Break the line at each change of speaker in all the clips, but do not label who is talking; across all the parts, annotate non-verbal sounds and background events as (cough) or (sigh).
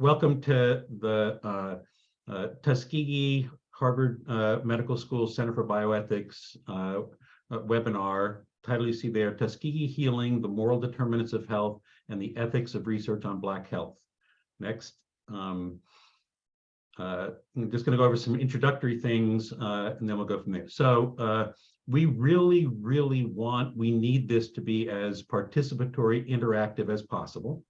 welcome to the uh, uh, Tuskegee Harvard uh, Medical School Center for Bioethics webinar. Title you see there, Tuskegee Healing, the Moral Determinants of Health and the Ethics of Research on Black Health. Next. Um, uh, I'm just going to go over some introductory things uh, and then we'll go from there. So uh, we really, really want, we need this to be as participatory, interactive as possible.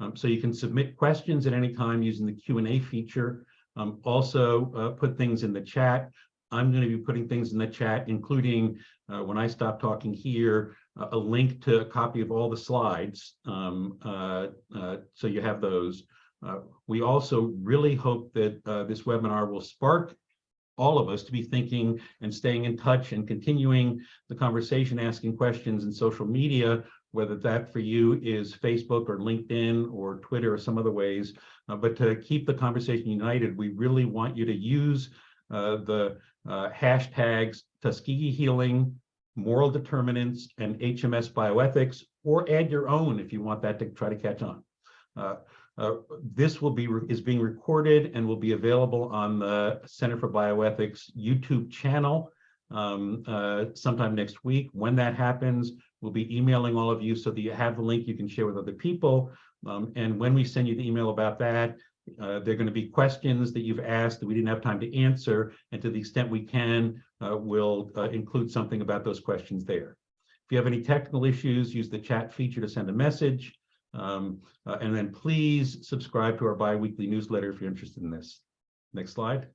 Um, so you can submit questions at any time using the Q&A feature. Um, also uh, put things in the chat. I'm going to be putting things in the chat, including uh, when I stop talking here, uh, a link to a copy of all the slides. Um, uh, uh, so you have those. Uh, we also really hope that this webinar will spark all of us to be thinking and staying in touch and continuing the conversation, asking questions in social media whether that for you is Facebook or LinkedIn or Twitter or some other ways. Uh, but to keep the conversation united, we really want you to use uh, the uh, hashtags Tuskegee Healing, Moral Determinants, and HMS Bioethics, or add your own if you want that to try to catch on. Uh, uh, this will be is being recorded and will be available on the Center for Bioethics YouTube channel um, uh, sometime next week. When that happens, we'll be emailing all of you so that you have the link you can share with other people. Um, and when we send you the email about that, uh, there are going to be questions that you've asked that we didn't have time to answer. And to the extent we can, uh, we'll uh, include something about those questions there. If you have any technical issues, use the chat feature to send a message. Um, uh, and then please subscribe to our biweekly newsletter if you're interested in this. Next slide.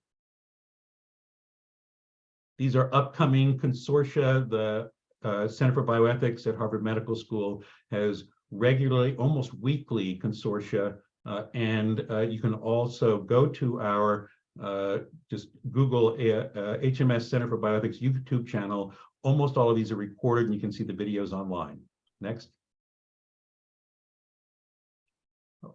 These are upcoming consortia. The uh, Center for Bioethics at Harvard Medical School has regularly, almost weekly consortia. Uh, and uh, you can also go to our, uh, just Google HMS uh, Center for Bioethics YouTube channel. Almost all of these are recorded and you can see the videos online. Next.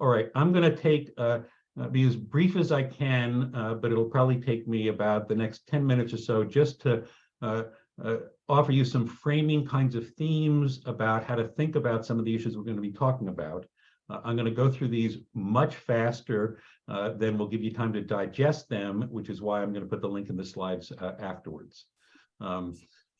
All right, I'm going to take uh, uh, be as brief as I can, uh, but it'll probably take me about the next 10 minutes or so just to uh, uh, offer you some framing kinds of themes about how to think about some of the issues we're going to be talking about. Uh, I'm going to go through these much faster uh, than we'll give you time to digest them, which is why I'm going to put the link in the slides afterwards. Um,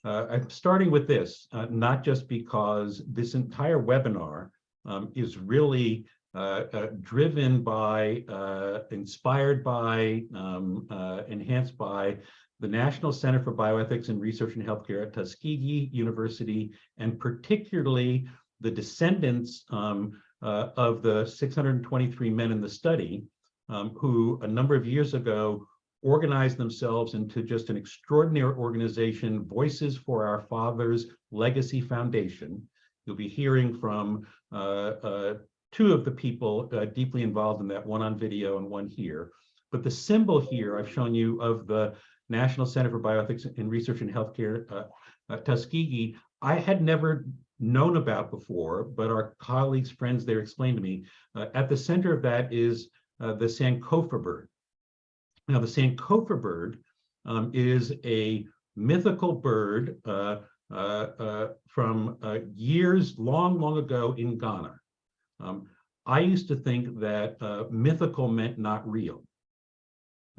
I'm starting with this, not just because this entire webinar um, is really uh, uh, driven by, uh, inspired by, um, enhanced by the National Center for Bioethics and Research in Healthcare at Tuskegee University, and particularly the descendants um, uh, of the 623 men in the study, um, who a number of years ago organized themselves into just an extraordinary organization, Voices for Our Fathers Legacy Foundation. You'll be hearing from uh, uh, two of the people uh, deeply involved in that, one on video and one here. But the symbol here I've shown you of the National Center for Bioethics and Research in Healthcare, uh, uh, Tuskegee, I had never known about before, but our colleagues, friends there explained to me. Uh, at the center of that is uh, the Sankofa bird. Now, the Sankofa bird um, is a mythical bird uh, uh, from years long, long ago in Ghana. Um, I used to think that mythical meant not real.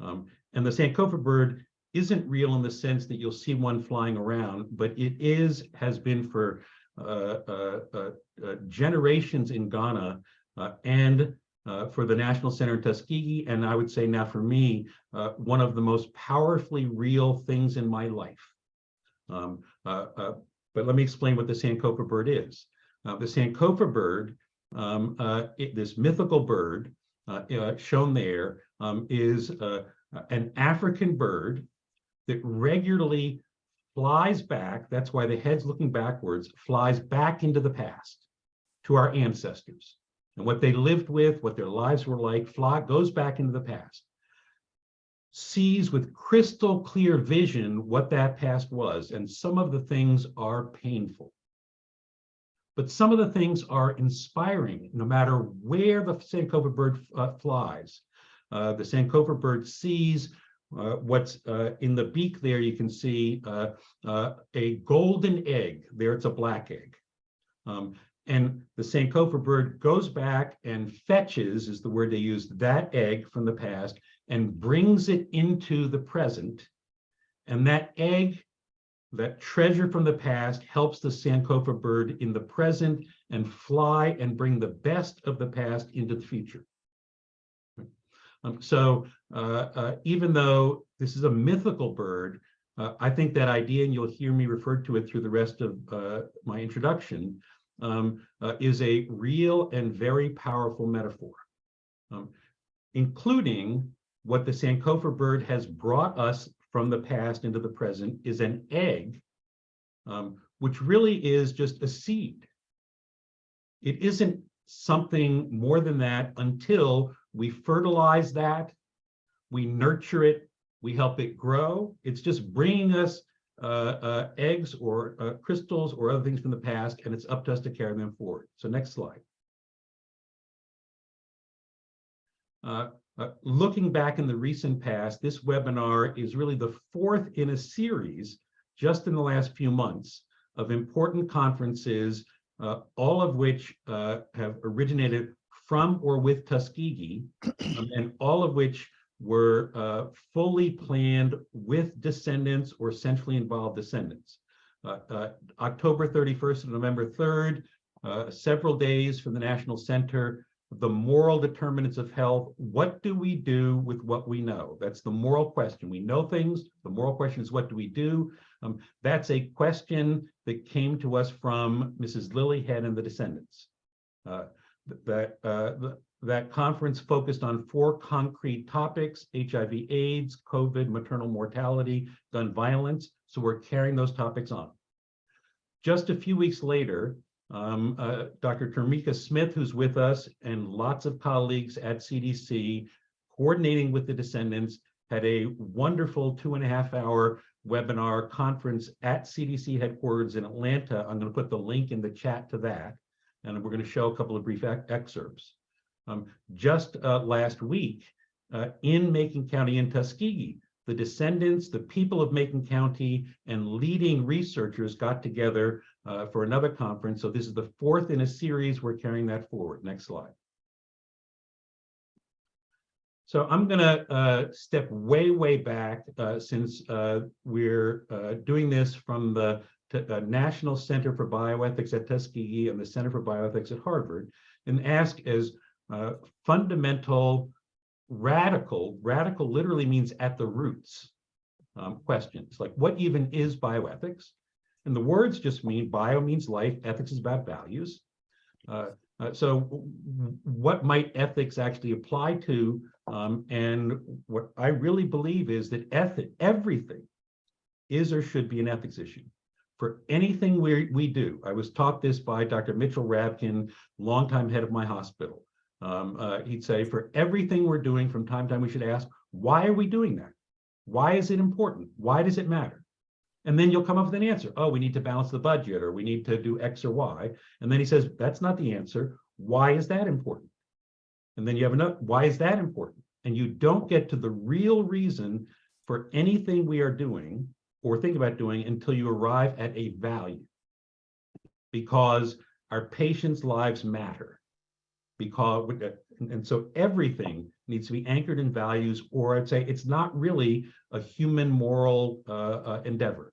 Um, and the Sankofa bird isn't real in the sense that you'll see one flying around, but it is, has been for uh, uh, uh, uh generations in Ghana uh, and for the National Center in Tuskegee, and I would say now for me, one of the most powerfully real things in my life. Um, but let me explain what the Sankofa bird is. the Sankofa bird um, uh, it, this mythical bird uh, uh, shown there um, is uh, an African bird that regularly flies back, that's why the head's looking backwards, flies back into the past to our ancestors. And what they lived with, what their lives were like, fly, goes back into the past. Sees with crystal clear vision what that past was, and some of the things are painful. But some of the things are inspiring, no matter where the Sankofa bird uh, flies. Uh, the Sankofa bird sees uh, what's uh, in the beak there, you can see uh, uh, a golden egg. There it's a black egg. Um, And the Sankofa bird goes back and fetches, is the word they use, that egg from the past and brings it into the present. And that egg, that treasure from the past helps the Sankofa bird in the present and fly and bring the best of the past into the future. Um, so uh, uh, even though this is a mythical bird, uh, I think that idea, and you'll hear me refer to it through the rest of my introduction, um, is a real and very powerful metaphor, um, including what the Sankofa bird has brought us from the past into the present is an egg, um, which really is just a seed. It isn't something more than that until we fertilize that, we nurture it, we help it grow. It's just bringing us uh, uh, eggs or uh, crystals or other things from the past, and it's up to us to carry them forward. So next slide. Uh, uh, looking back in the recent past, this webinar is really the fourth in a series just in the last few months of important conferences, uh, all of which have originated from or with Tuskegee, um, and all of which were uh, fully planned with descendants or centrally involved descendants. Uh, uh, October 31st and November 3rd, uh, several days from the National Center, the moral determinants of health. What do we do with what we know? That's the moral question. We know things. The moral question is what do we do? Um, that's a question that came to us from Mrs. Lily Head and the descendants. Uh, that uh, that conference focused on four concrete topics, HIV AIDS, COVID, maternal mortality, gun violence. So we're carrying those topics on. Just a few weeks later, um, uh, Dr. Tamika Smith, who's with us, and lots of colleagues at CDC, coordinating with the descendants, had a wonderful two and a half hour webinar conference at CDC headquarters in Atlanta. I'm going to put the link in the chat to that, and we're going to show a couple of brief excerpts. Um, just uh, last week uh, in Macon County in Tuskegee, the descendants, the people of Macon County, and leading researchers got together uh, for another conference. So this is the fourth in a series. We're carrying that forward. Next slide. So I'm going to uh, step way, way back uh, since uh, we're uh, doing this from the uh, National Center for Bioethics at Tuskegee and the Center for Bioethics at Harvard and ask as uh, fundamental, radical, radical literally means at the roots um, questions, like what even is bioethics? And the words just mean bio means life, ethics is about values. Uh, uh, so what might ethics actually apply to? Um, and what I really believe is that ethic, everything is or should be an ethics issue for anything we, we do. I was taught this by Dr. Mitchell Rabkin, longtime head of my hospital. Um, uh, he'd say, for everything we're doing from time to time, we should ask, why are we doing that? Why is it important? Why does it matter? And then you'll come up with an answer. Oh, we need to balance the budget or we need to do X or Y. And then he says, that's not the answer. Why is that important? And then you have another, why is that important? And you don't get to the real reason for anything we are doing or think about doing until you arrive at a value. Because our patients' lives matter. Because and so everything needs to be anchored in values or i'd say it's not really a human moral uh, uh, endeavor.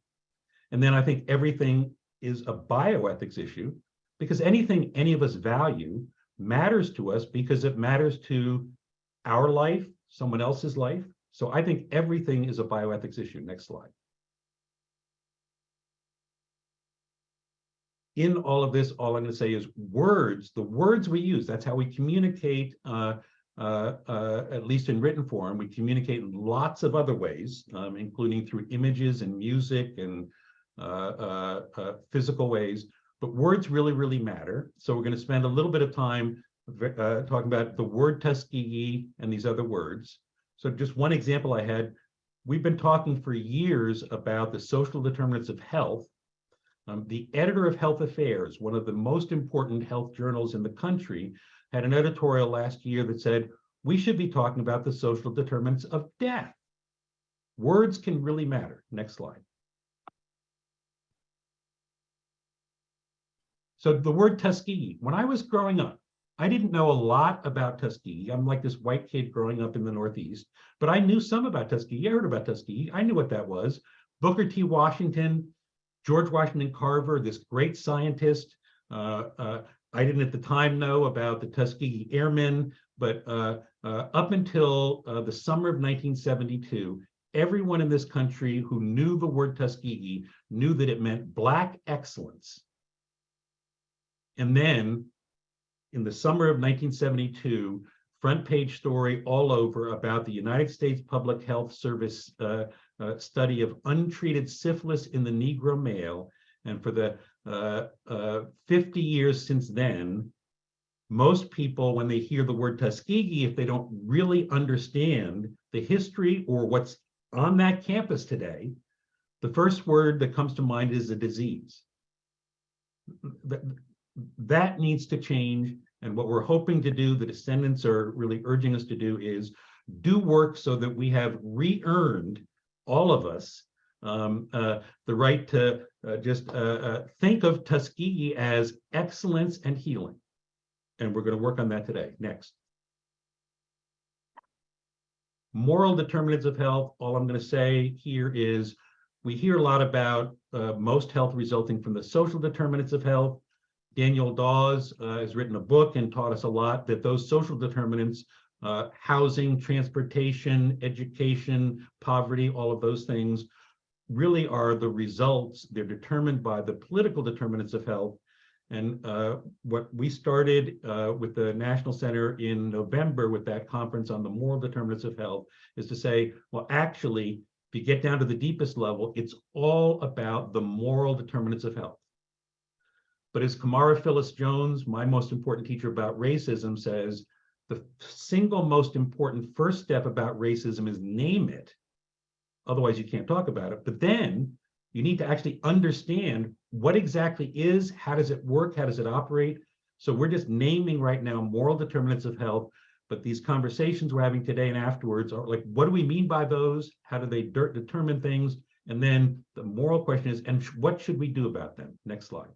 And then i think everything is a bioethics issue because anything any of us value matters to us because it matters to our life someone else's life. So i think everything is a bioethics issue. Next slide in all of this, all I'm going to say is words, the words we use, that's how we communicate, uh, uh, uh, at least in written form. We communicate in lots of other ways, um, including through images and music and uh, uh, uh, physical ways. But words really, really matter. So we're going to spend a little bit of time talking about the word Tuskegee and these other words. So just one example I had, we've been talking for years about the social determinants of health um, the editor of Health Affairs, one of the most important health journals in the country, had an editorial last year that said, we should be talking about the social determinants of death. Words can really matter. Next slide. So the word Tuskegee, when I was growing up, I didn't know a lot about Tuskegee. I'm like this white kid growing up in the Northeast, but I knew some about Tuskegee. I heard about Tuskegee. I knew what that was. Booker T. Washington, George Washington Carver, this great scientist. Uh, uh, I didn't at the time know about the Tuskegee Airmen, but uh, uh up until uh, the summer of 1972, everyone in this country who knew the word Tuskegee knew that it meant Black excellence. And then in the summer of 1972, front page story all over about the United States Public Health Service uh, study of untreated syphilis in the Negro male. And for the uh, uh 50 years since then, most people, when they hear the word Tuskegee, if they don't really understand the history or what's on that campus today, the first word that comes to mind is a disease. That, that needs to change. And what we're hoping to do, the descendants are really urging us to do is do work so that we have re-earned, all of us, um, uh, the right to uh, just uh, uh think of Tuskegee as excellence and healing. And we're going to work on that today. Next moral determinants of health, all I'm going to say here is we hear a lot about uh, most health resulting from the social determinants of health. Daniel Dawes uh, has written a book and taught us a lot that those social determinants, uh, housing, transportation, education, poverty, all of those things really are the results. They're determined by the political determinants of health and uh, what we started uh, with the National Center in November with that conference on the moral determinants of health is to say, well, actually, if you get down to the deepest level, it's all about the moral determinants of health. But as Camara Phyllis Jones, my most important teacher about racism says, the single most important first step about racism is name it. Otherwise, you can't talk about it. But then you need to actually understand what exactly is, how does it work, how does it operate? So we're just naming right now moral determinants of health, but these conversations we're having today and afterwards are like, what do we mean by those? How do they determine things? And then the moral question is, and what should we do about them? Next slide.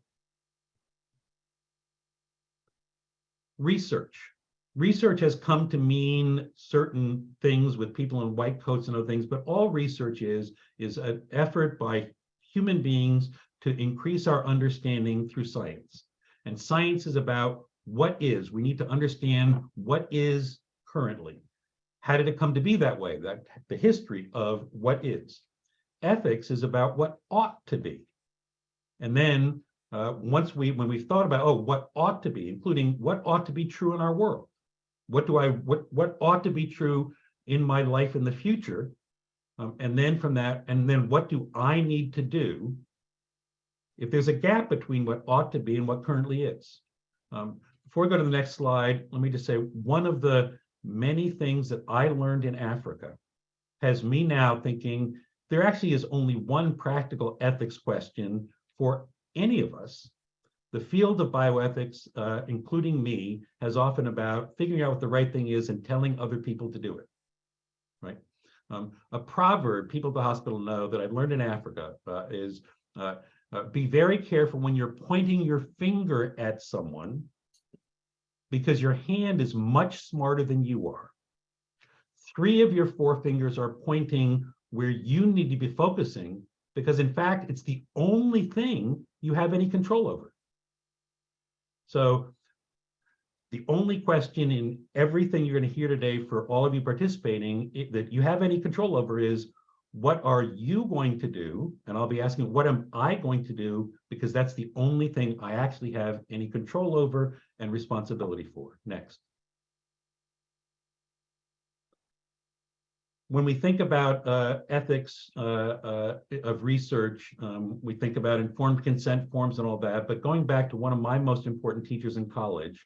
Research. Research has come to mean certain things with people in white coats and other things, but all research is, is an effort by human beings to increase our understanding through science. And science is about what is. We need to understand what is currently. How did it come to be that way? That the history of what is. Ethics is about what ought to be. And then uh, once we, when we've thought about, oh, what ought to be, including what ought to be true in our world. What do I, what, what ought to be true in my life in the future? Um, and then from that, and then what do I need to do if there's a gap between what ought to be and what currently is? Um, before we go to the next slide, let me just say one of the many things that I learned in Africa has me now thinking there actually is only one practical ethics question for any of us. The field of bioethics, uh, including me, has often about figuring out what the right thing is and telling other people to do it, right? Um, a proverb people at the hospital know that I've learned in Africa uh, is uh, uh, be very careful when you're pointing your finger at someone because your hand is much smarter than you are. Three of your four fingers are pointing where you need to be focusing because in fact, it's the only thing you have any control over. So the only question in everything you're going to hear today for all of you participating it, that you have any control over is what are you going to do? And I'll be asking, what am I going to do? Because that's the only thing I actually have any control over and responsibility for. Next. When we think about uh, ethics uh, uh, of research, um, we think about informed consent forms and all that, but going back to one of my most important teachers in college,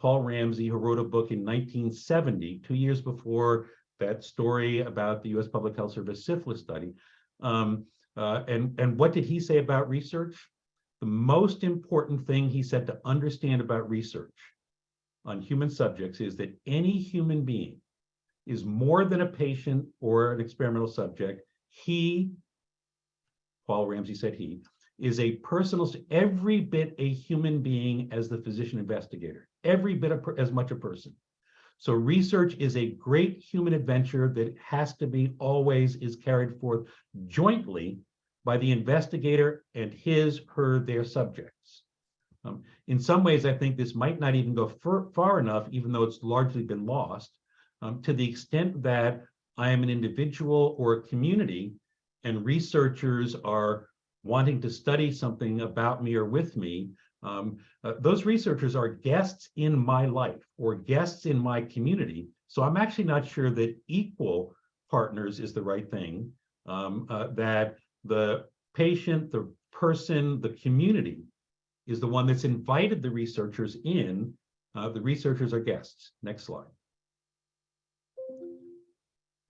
Paul Ramsey, who wrote a book in 1970, two years before that story about the US Public Health Service syphilis study. Um, uh, and, and what did he say about research? The most important thing he said to understand about research on human subjects is that any human being is more than a patient or an experimental subject. He, Paul Ramsey said he, is a personal, every bit a human being as the physician investigator, every bit of, as much a person. So research is a great human adventure that has to be always is carried forth jointly by the investigator and his, her, their subjects. Um, in some ways, I think this might not even go far, far enough, even though it's largely been lost, um, to the extent that I am an individual or a community and researchers are wanting to study something about me or with me, um, uh, those researchers are guests in my life or guests in my community. So I'm actually not sure that equal partners is the right thing, um, uh, that the patient, the person, the community is the one that's invited the researchers in. Uh, the researchers are guests. Next slide.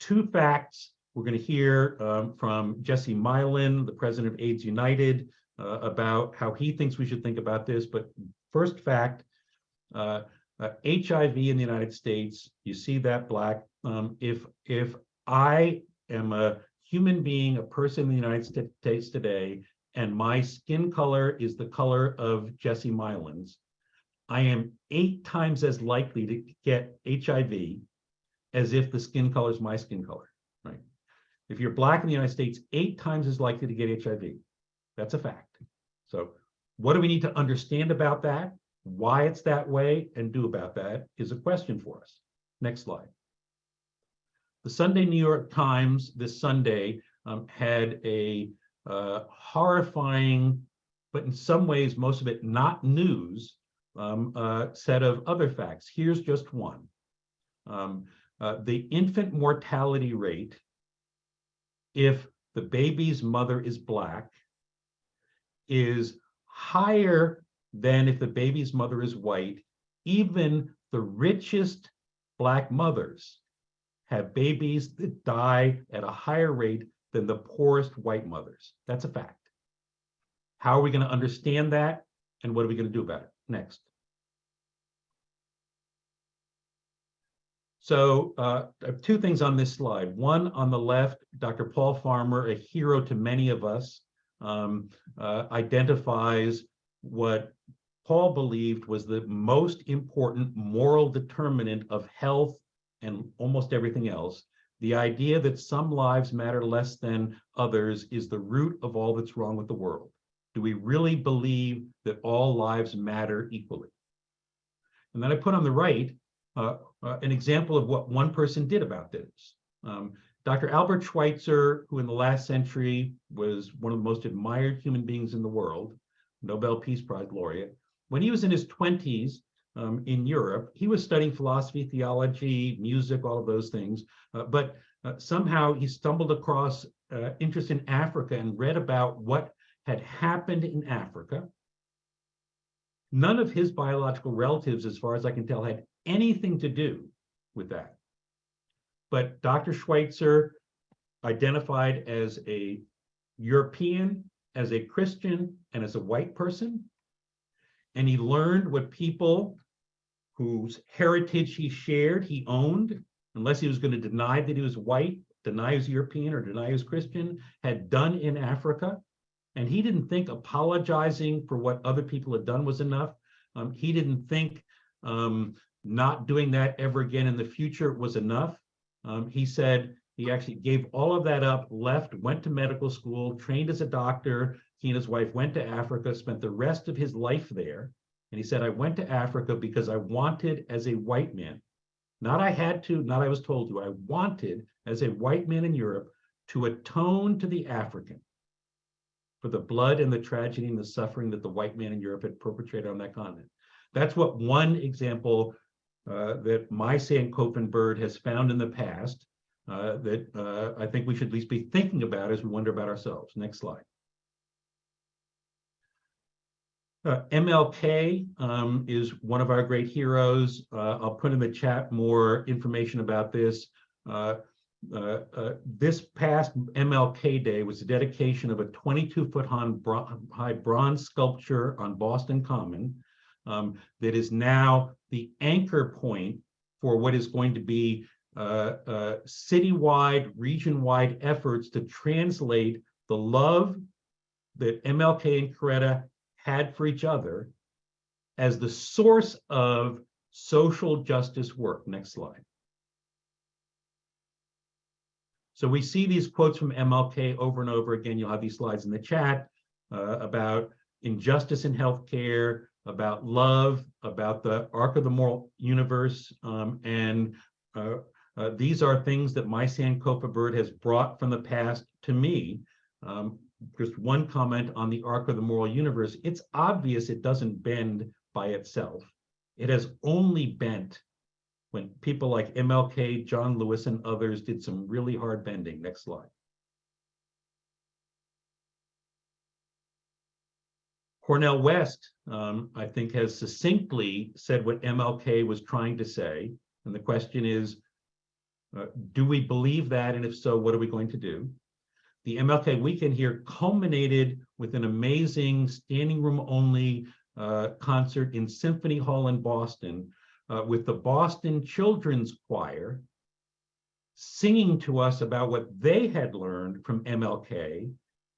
Two facts we're going to hear um, from Jesse Milan, the president of AIDS United, uh, about how he thinks we should think about this. But first fact, uh, uh, HIV in the United States, you see that black. Um, if if I am a human being, a person in the United States today, and my skin color is the color of Jesse Milan's, I am eight times as likely to get HIV as if the skin color is my skin color, right? If you're black in the United States, eight times as likely to get HIV. That's a fact. So what do we need to understand about that? Why it's that way and do about that is a question for us. Next slide. The Sunday New York Times this Sunday um, had a uh, horrifying, but in some ways, most of it not news, um, uh, set of other facts. Here's just one. Um, uh, the infant mortality rate, if the baby's mother is Black, is higher than if the baby's mother is white, even the richest Black mothers have babies that die at a higher rate than the poorest white mothers. That's a fact. How are we going to understand that? And what are we going to do about it? Next. So uh, two things on this slide. One on the left, Dr. Paul Farmer, a hero to many of us, um, uh, identifies what Paul believed was the most important moral determinant of health and almost everything else. The idea that some lives matter less than others is the root of all that's wrong with the world. Do we really believe that all lives matter equally? And then I put on the right uh, an example of what one person did about this. Um, Dr. Albert Schweitzer, who in the last century was one of the most admired human beings in the world, Nobel Peace Prize laureate, when he was in his 20s, um, in Europe. He was studying philosophy, theology, music, all of those things. Uh, but uh, somehow he stumbled across uh, interest in Africa and read about what had happened in Africa. None of his biological relatives, as far as I can tell, had anything to do with that. But Dr. Schweitzer identified as a European, as a Christian, and as a white person. And he learned what people whose heritage he shared, he owned, unless he was going to deny that he was white, deny he was European, or deny he was Christian, had done in Africa. And he didn't think apologizing for what other people had done was enough. Um, he didn't think um, not doing that ever again in the future was enough. Um, he said he actually gave all of that up, left, went to medical school, trained as a doctor. He and his wife went to Africa, spent the rest of his life there. And he said, I went to Africa because I wanted as a white man, not I had to, not I was told to, I wanted as a white man in Europe to atone to the African for the blood and the tragedy and the suffering that the white man in Europe had perpetrated on that continent. That's what one example uh, that my Sankofa bird has found in the past uh, that uh, I think we should at least be thinking about as we wonder about ourselves. Next slide. Uh, MLK um, is one of our great heroes. Uh, I'll put in the chat more information about this. This past MLK Day was the dedication of a 22-foot high bronze sculpture on Boston Common um, that is now the anchor point for what is going to be uh, citywide, region-wide efforts to translate the love that MLK and Coretta had for each other as the source of social justice work. Next slide. So we see these quotes from MLK over and over again. You'll have these slides in the chat uh, about injustice in healthcare, about love, about the arc of the moral universe, um, and uh, uh, these are things that my Sankofa bird has brought from the past to me. Um, just one comment on the arc of the moral universe. It's obvious it doesn't bend by itself. It has only bent when people like MLK, John Lewis, and others did some really hard bending. Next slide. Cornel West, um, I think, has succinctly said what MLK was trying to say. And the question is, uh, do we believe that? And if so, what are we going to do? The MLK weekend here culminated with an amazing standing room only uh, concert in Symphony Hall in Boston uh, with the Boston Children's Choir singing to us about what they had learned from MLK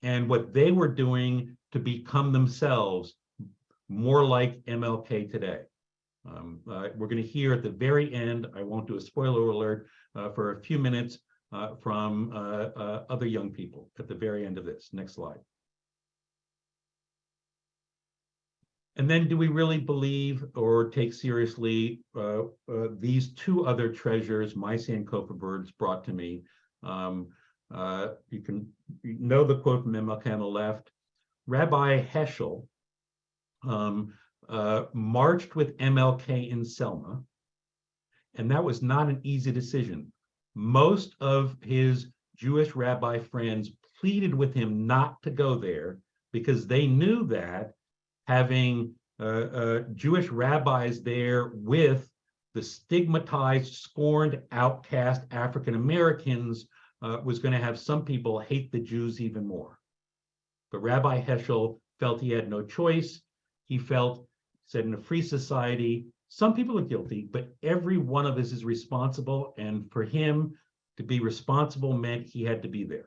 and what they were doing to become themselves more like MLK today. Um, uh, we're going to hear at the very end, I won't do a spoiler alert, uh, for a few minutes uh, from uh, uh, other young people at the very end of this. Next slide. And then do we really believe or take seriously uh, these two other treasures my Sankofa birds brought to me? Um, you can you know the quote from MLK on the left. Rabbi Heschel um, uh, marched with MLK in Selma, and that was not an easy decision. Most of his Jewish rabbi friends pleaded with him not to go there because they knew that having uh, uh, Jewish rabbis there with the stigmatized, scorned, outcast African Americans uh, was going to have some people hate the Jews even more. But Rabbi Heschel felt he had no choice. He felt, said in a free society, some people are guilty, but every one of us is responsible. And for him to be responsible meant he had to be there.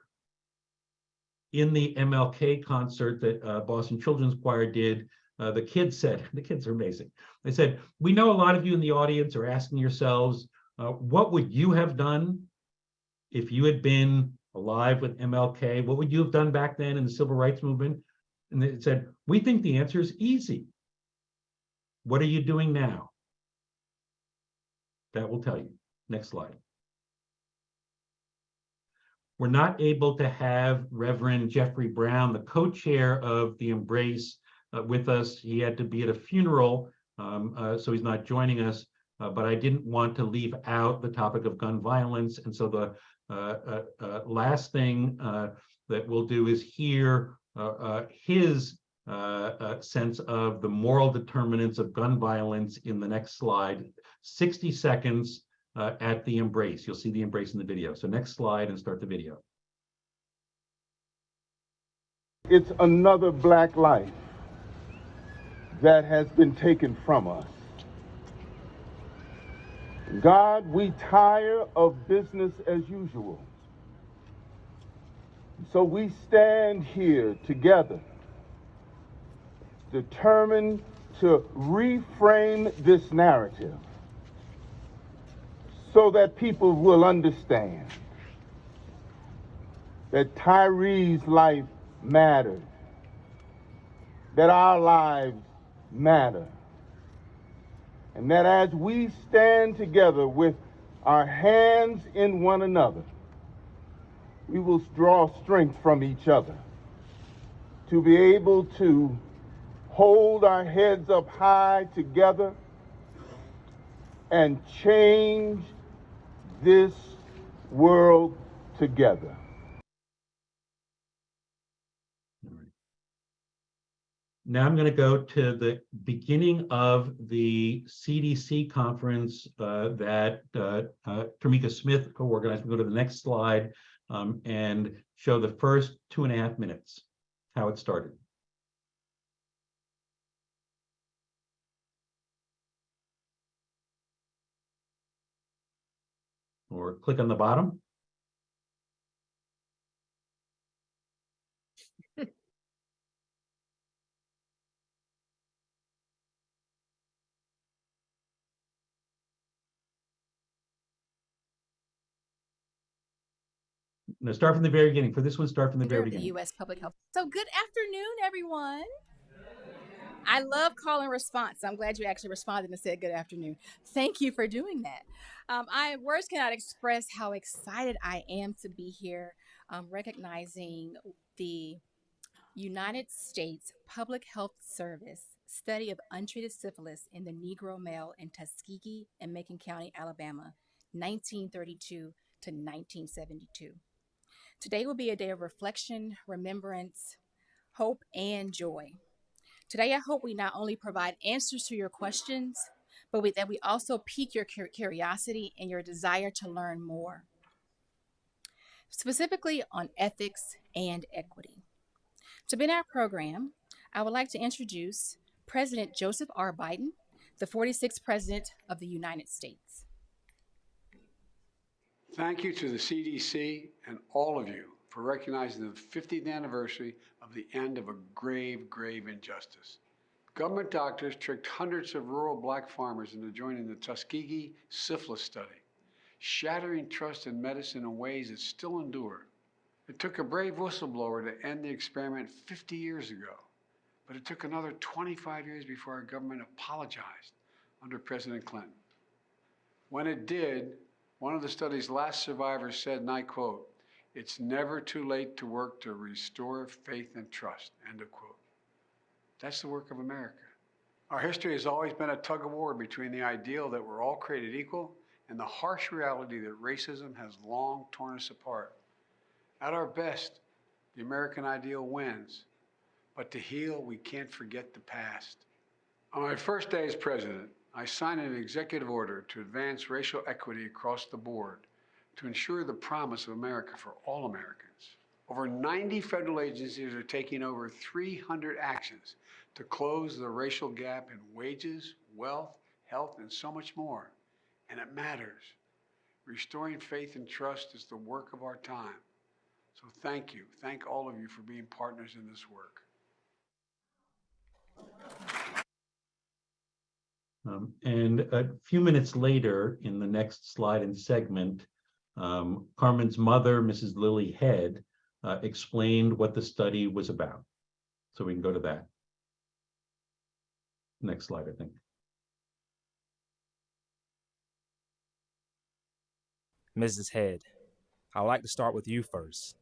In the MLK concert that uh, Boston Children's Choir did, uh, the kids said, (laughs) the kids are amazing. They said, we know a lot of you in the audience are asking yourselves, uh, what would you have done if you had been alive with MLK? What would you have done back then in the civil rights movement? And they said, we think the answer is easy. What are you doing now? That will tell you. Next slide. We're not able to have Reverend Jeffrey Brown, the co-chair of the Embrace, uh, with us. He had to be at a funeral, um, uh, so he's not joining us. Uh, but I didn't want to leave out the topic of gun violence. And so the Uh, uh, uh, last thing that we'll do is hear his sense of the moral determinants of gun violence in the next slide, 60 seconds at the embrace. You'll see the embrace in the video. So next slide and start the video.
It's another black life that has been taken from us. God, we tire of business as usual. So we stand here together, determined to reframe this narrative so that people will understand that Tyree's life matters, that our lives matter. And that as we stand together with our hands in one another, we will draw strength from each other to be able to hold our heads up high together and change this world together.
Now I'm going to go to the beginning of the CDC conference uh, that uh, uh, Tamika Smith co-organized. We'll go to the next slide um, and show the first two and a half minutes, how it started. Or click on the bottom. No, start from the very beginning. For this one, start from the very beginning.
U.S. Public Health. So, good afternoon, everyone. I love call and response. I'm glad you actually responded and said good afternoon. Thank you for doing that. Um, I words cannot express how excited I am to be here, um, recognizing the United States Public Health Service study of untreated syphilis in the Negro male in Tuskegee and Macon County, Alabama, 1932 to 1972. Today will be a day of reflection, remembrance, hope, and joy. Today, I hope we not only provide answers to your questions, but we, that we also pique your curiosity and your desire to learn more, specifically on ethics and equity. To begin our program, I would like to introduce President Joseph R. Biden, the 46th President of the United States.
Thank you to the CDC and all of you for recognizing the 50th anniversary of the end of a grave, grave injustice. Government doctors tricked hundreds of rural black farmers into joining the Tuskegee syphilis study, shattering trust in medicine in ways that still endure. It took a brave whistleblower to end the experiment 50 years ago, but it took another 25 years before our government apologized under President Clinton. When it did, one of the study's last survivors said, and I quote, it's never too late to work to restore faith and trust, end of quote. That's the work of America. Our history has always been a tug of war between the ideal that we're all created equal and the harsh reality that racism has long torn us apart. At our best, the American ideal wins. But to heal, we can't forget the past. On my first day as president, I signed an executive order to advance racial equity across the board to ensure the promise of America for all Americans. Over 90 federal agencies are taking over 300 actions to close the racial gap in wages, wealth, health, and so much more. And it matters. Restoring faith and trust is the work of our time. So thank you. Thank all of you for being partners in this work.
Um, and a few minutes later, in the next slide and segment, um, Carmen's mother, Mrs. Lily Head, uh, explained what the study was about. So we can go to that. Next slide, I think.
Mrs. Head, I'd like to start with you first.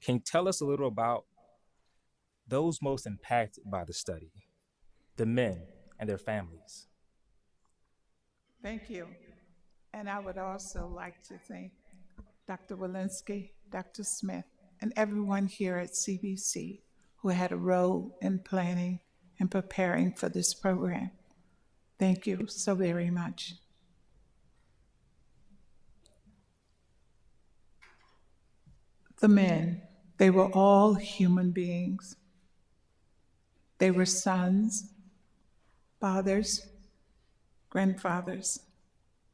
Can you tell us a little about those most impacted by the study, the men and their families?
Thank you. And I would also like to thank Dr. Walensky, Dr. Smith, and everyone here at CDC who had a role in planning and preparing for this program. Thank you so very much. The men, they were all human beings. They were sons, fathers, grandfathers,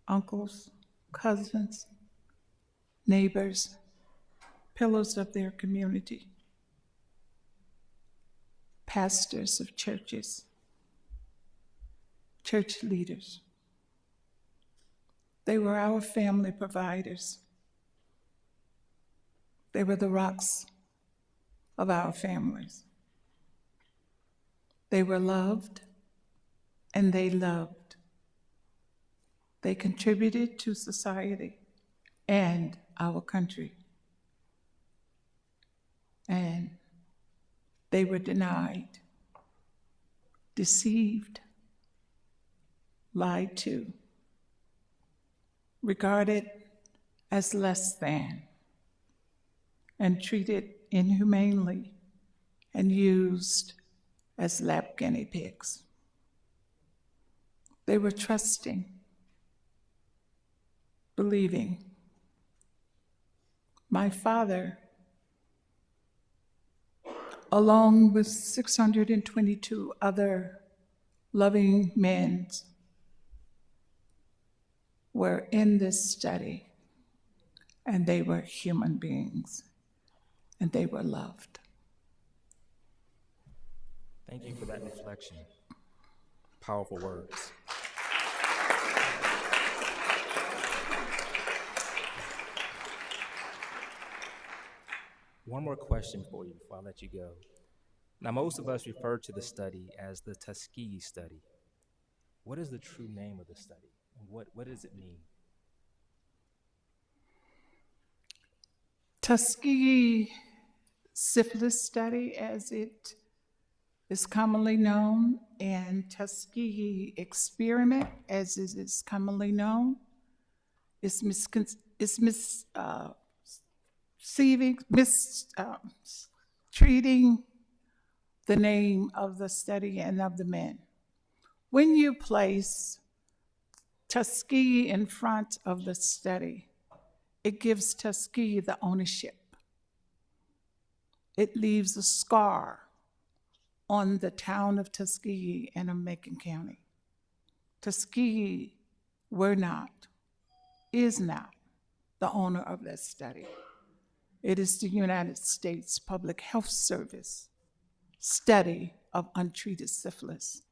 uncles, cousins, neighbors, pillars of their community, pastors of churches, church leaders. They were our family providers. They were the rocks of our families. They were loved and they loved. They contributed to society and our country. And they were denied, deceived, lied to, regarded as less than, and treated inhumanely and used as lab guinea pigs. They were trusting, believing. My father, along with 622 other loving men, were in this study, and they were human beings, and they were loved.
Thank you for that reflection. Powerful words. One more question for you before I let you go. Now, most of us refer to the study as the Tuskegee study. What is the true name of the study? What, what does it mean?
Tuskegee syphilis study, as it is commonly known, and Tuskegee experiment, as it is commonly known, is miscon- is mis, uh, seeming, mis, uh, the name of the study and of the men. When you place Tuskegee in front of the study, it gives Tuskegee the ownership. It leaves a scar on the town of Tuskegee and of Macon County. Tuskegee were not, is not the owner of that study. It is the United States Public Health Service study of untreated syphilis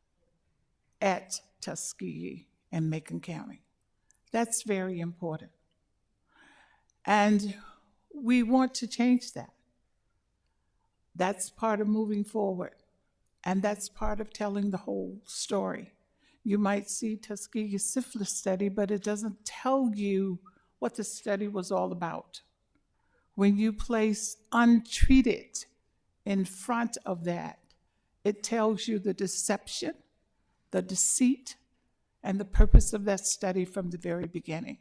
at Tuskegee and Macon County. That's very important. And we want to change that. That's part of moving forward. And that's part of telling the whole story. You might see Tuskegee syphilis study, but it doesn't tell you what the study was all about. When you place untreated in front of that, it tells you the deception, the deceit, and the purpose of that study from the very beginning.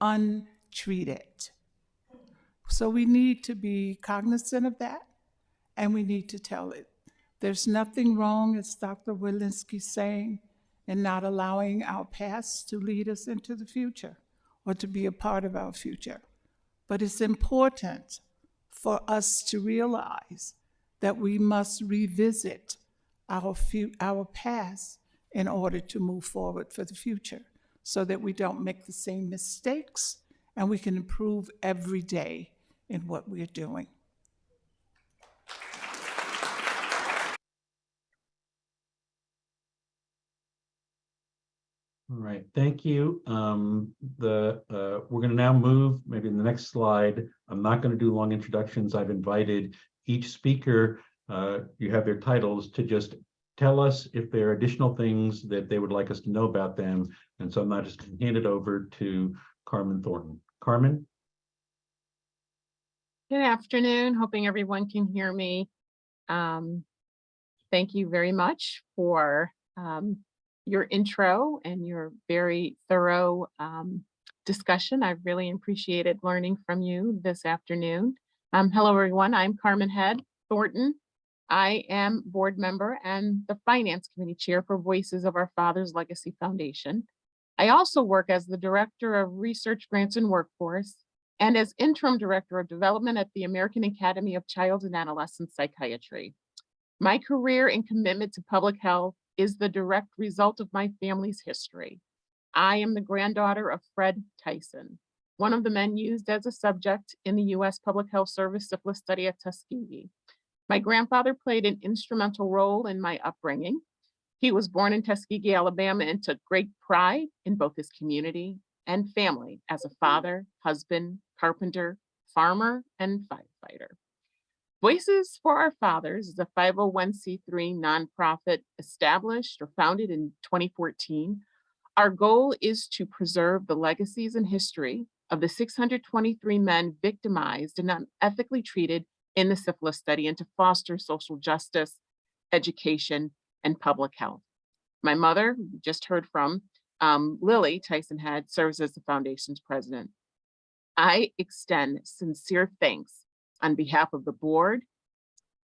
Untreated. So we need to be cognizant of that and we need to tell it. There's nothing wrong, as Dr. Walensky's saying, in not allowing our past to lead us into the future or to be a part of our future. But it's important for us to realize that we must revisit our, our past in order to move forward for the future so that we don't make the same mistakes and we can improve every day in what we're doing.
All right, thank you. Um, the, uh, we're gonna now move, maybe in the next slide. I'm not gonna do long introductions. I've invited each speaker, uh, you have their titles to just tell us if there are additional things that they would like us to know about them. And so I'm not just gonna hand it over to Carmen Thornton. Carmen?
Good afternoon, hoping everyone can hear me. Um, Thank you very much for um, your intro and your very thorough um, discussion. I've really appreciated learning from you this afternoon. Um, Hello, everyone. I'm Carmen Head Thornton. I am board member and the Finance Committee Chair for Voices of Our Fathers Legacy Foundation. I also work as the Director of Research Grants and Workforce and as interim director of development at the American Academy of Child and Adolescent Psychiatry. My career and commitment to public health is the direct result of my family's history. I am the granddaughter of Fred Tyson, one of the men used as a subject in the US Public Health Service syphilis study at Tuskegee. My grandfather played an instrumental role in my upbringing. He was born in Tuskegee, Alabama, and took great pride in both his community and family as a hmm. father, husband, carpenter, farmer, and firefighter. Voices for Our Fathers is a 501c3 nonprofit established or founded in 2014. Our goal is to preserve the legacies and history of the 623 men victimized and unethically treated in the syphilis study and to foster social justice, education, and public health. My mother, just heard from, um, Lily Tyson Head serves as the foundation's president. I extend sincere thanks on behalf of the board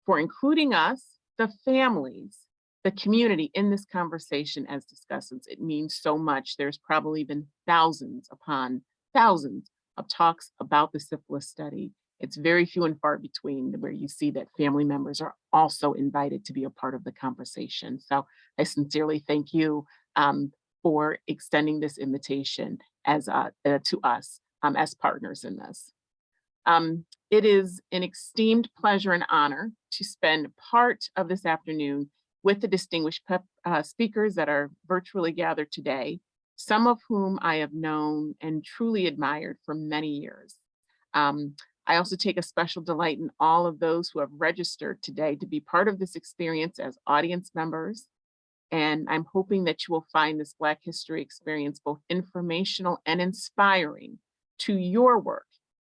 for including us, the families, the community in this conversation as discussants. It means so much. There's probably been thousands upon thousands of talks about the syphilis study. It's very few and far between where you see that family members are also invited to be a part of the conversation. So I sincerely thank you um, for extending this invitation as uh, uh, to us um, as partners in this. Um, it is an esteemed pleasure and honor to spend part of this afternoon with the distinguished pep, uh, speakers that are virtually gathered today, some of whom I have known and truly admired for many years. Um, I also take a special delight in all of those who have registered today to be part of this experience as audience members. And I'm hoping that you will find this Black History experience both informational and inspiring to your work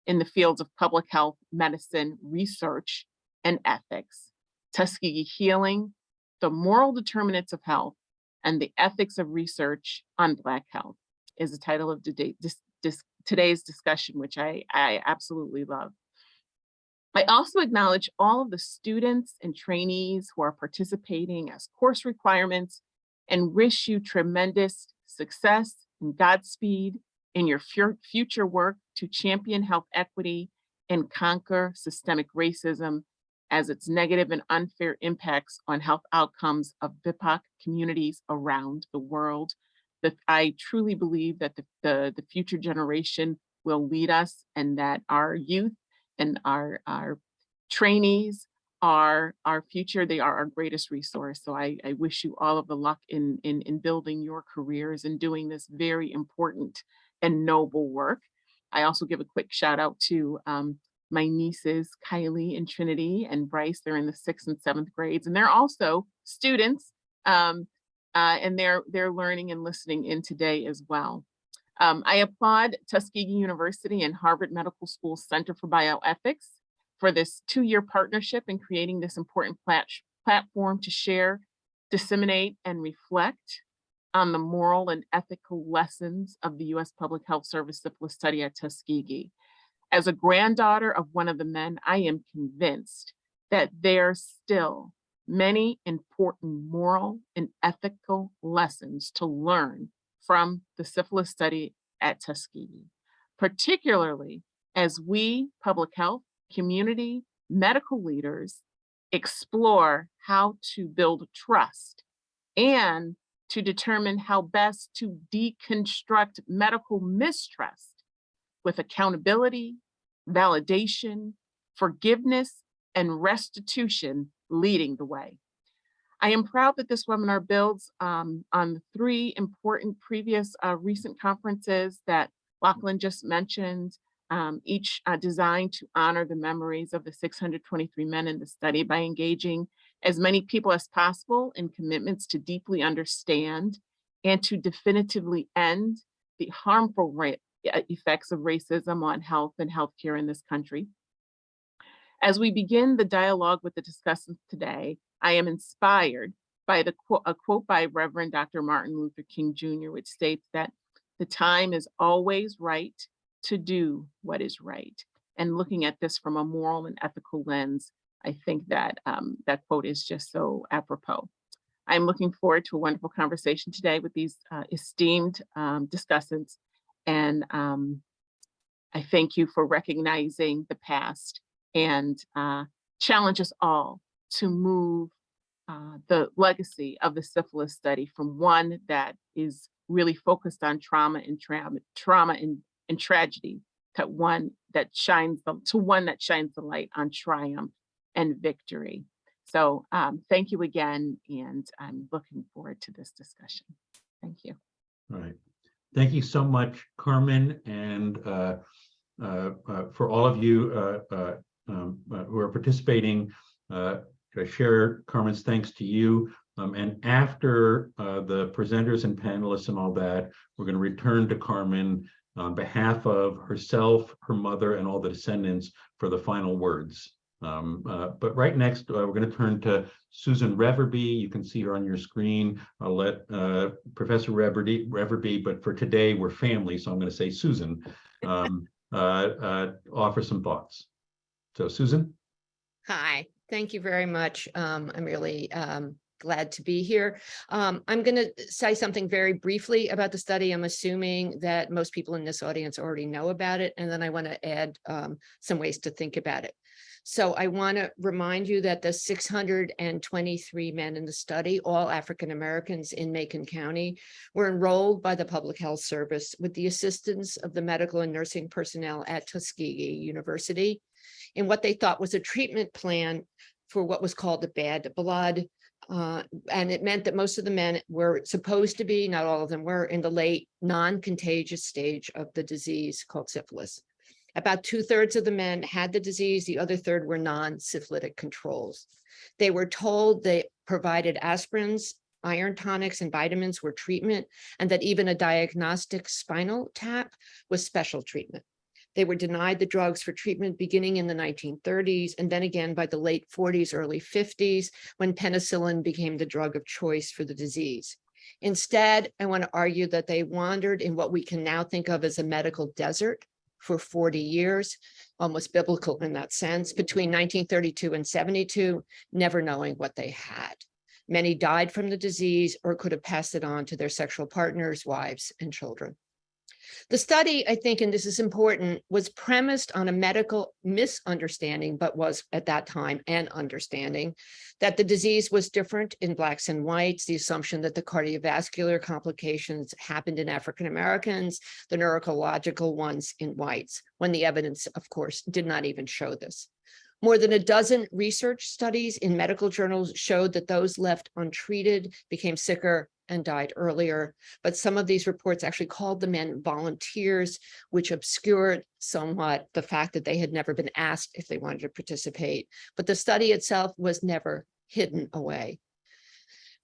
in the fields of public health, medicine, research, and ethics, Tuskegee healing, the moral determinants of health, and the ethics of research on Black health is the title of today's discussion, which I, I absolutely love. I also acknowledge all of the students and trainees who are participating as course requirements and wish you tremendous success and Godspeed in your future work to champion health equity and conquer systemic racism as its negative and unfair impacts on health outcomes of BIPOC communities around the world. That I truly believe that the, the, the future generation will lead us and that our youth and our, our trainees are our future. They are our greatest resource. So I, I wish you all of the luck in, in, in building your careers and doing this very important and noble work. I also give a quick shout out to um, my nieces, Kylie and Trinity and Bryce. They're in the sixth and seventh grades, and they're also students. Um, uh, and they're they're learning and listening in today as well. Um, I applaud Tuskegee University and Harvard Medical School Center for Bioethics for this two-year partnership in creating this important plat platform to share, disseminate, and reflect on the moral and ethical lessons of the U.S. Public Health Service syphilis study at Tuskegee. As a granddaughter of one of the men, I am convinced that there's still many important moral and ethical lessons to learn from the syphilis study at Tuskegee, particularly as we public health, community, medical leaders explore how to build trust and to determine how best to deconstruct medical mistrust with accountability, validation, forgiveness, and restitution leading the way. I am proud that this webinar builds um, on three important previous uh, recent conferences that Lachlan just mentioned, um, each uh, designed to honor the memories of the 623 men in the study by engaging as many people as possible in commitments to deeply understand and to definitively end the harmful uh, effects of racism on health and healthcare in this country. As we begin the dialogue with the discussants today, I am inspired by the quote, a quote by Reverend Dr. Martin Luther King Jr., which states that the time is always right to do what is right. And looking at this from a moral and ethical lens, I think that um, that quote is just so apropos. I'm looking forward to a wonderful conversation today with these uh, esteemed um, discussants. And um, I thank you for recognizing the past and uh, challenge us all to move uh, the legacy of the syphilis study from one that is really focused on trauma and trauma, trauma and, and tragedy to one that shines the, to one that shines the light on triumph and victory. So um, thank you again, and I'm looking forward to this discussion. Thank you.
All right. Thank you so much, Carmen, and uh, uh, uh, for all of you uh, uh, um, uh, who are participating. Share Carmen's thanks to you. Um, and after the presenters and panelists and all that, we're going to return to Carmen on behalf of herself, her mother, and all the descendants for the final words. Um, uh, but right next, uh, we're going to turn to Susan Reverby. You can see her on your screen. I'll let uh, Professor Reverby, Reverby, but for today, we're family, so I'm going to say Susan, um, (laughs) uh, uh, offer some thoughts. So Susan?
Hi, thank you very much. Um, I'm really um, glad to be here. Um, I'm going to say something very briefly about the study. I'm assuming that most people in this audience already know about it, and then I want to add um, some ways to think about it. So I want to remind you that the 623 men in the study, all African Americans in Macon County, were enrolled by the Public Health Service with the assistance of the medical and nursing personnel at Tuskegee University in what they thought was a treatment plan for what was called the bad blood. Uh, and it meant that most of the men were supposed to be, not all of them were, in the late non-contagious stage of the disease called syphilis. About two thirds of the men had the disease, the other third were non-syphilitic controls. They were told they provided aspirins, iron tonics and vitamins were treatment, and that even a diagnostic spinal tap was special treatment. They were denied the drugs for treatment beginning in the 1930s and then again by the late 40s, early 50s, when penicillin became the drug of choice for the disease. Instead, I want to argue that they wandered in what we can now think of as a medical desert for 40 years, almost biblical in that sense, between 1932 and 72, never knowing what they had. Many died from the disease or could have passed it on to their sexual partners, wives, and children. The study, I think, and this is important, was premised on a medical misunderstanding, but was at that time an understanding that the disease was different in blacks and whites, the assumption that the cardiovascular complications happened in African Americans, the neurological ones in whites, when the evidence, of course, did not even show this. More than a dozen research studies in medical journals showed that those left untreated became sicker and died earlier. But some of these reports actually called the men volunteers, which obscured somewhat the fact that they had never been asked if they wanted to participate. But the study itself was never hidden away.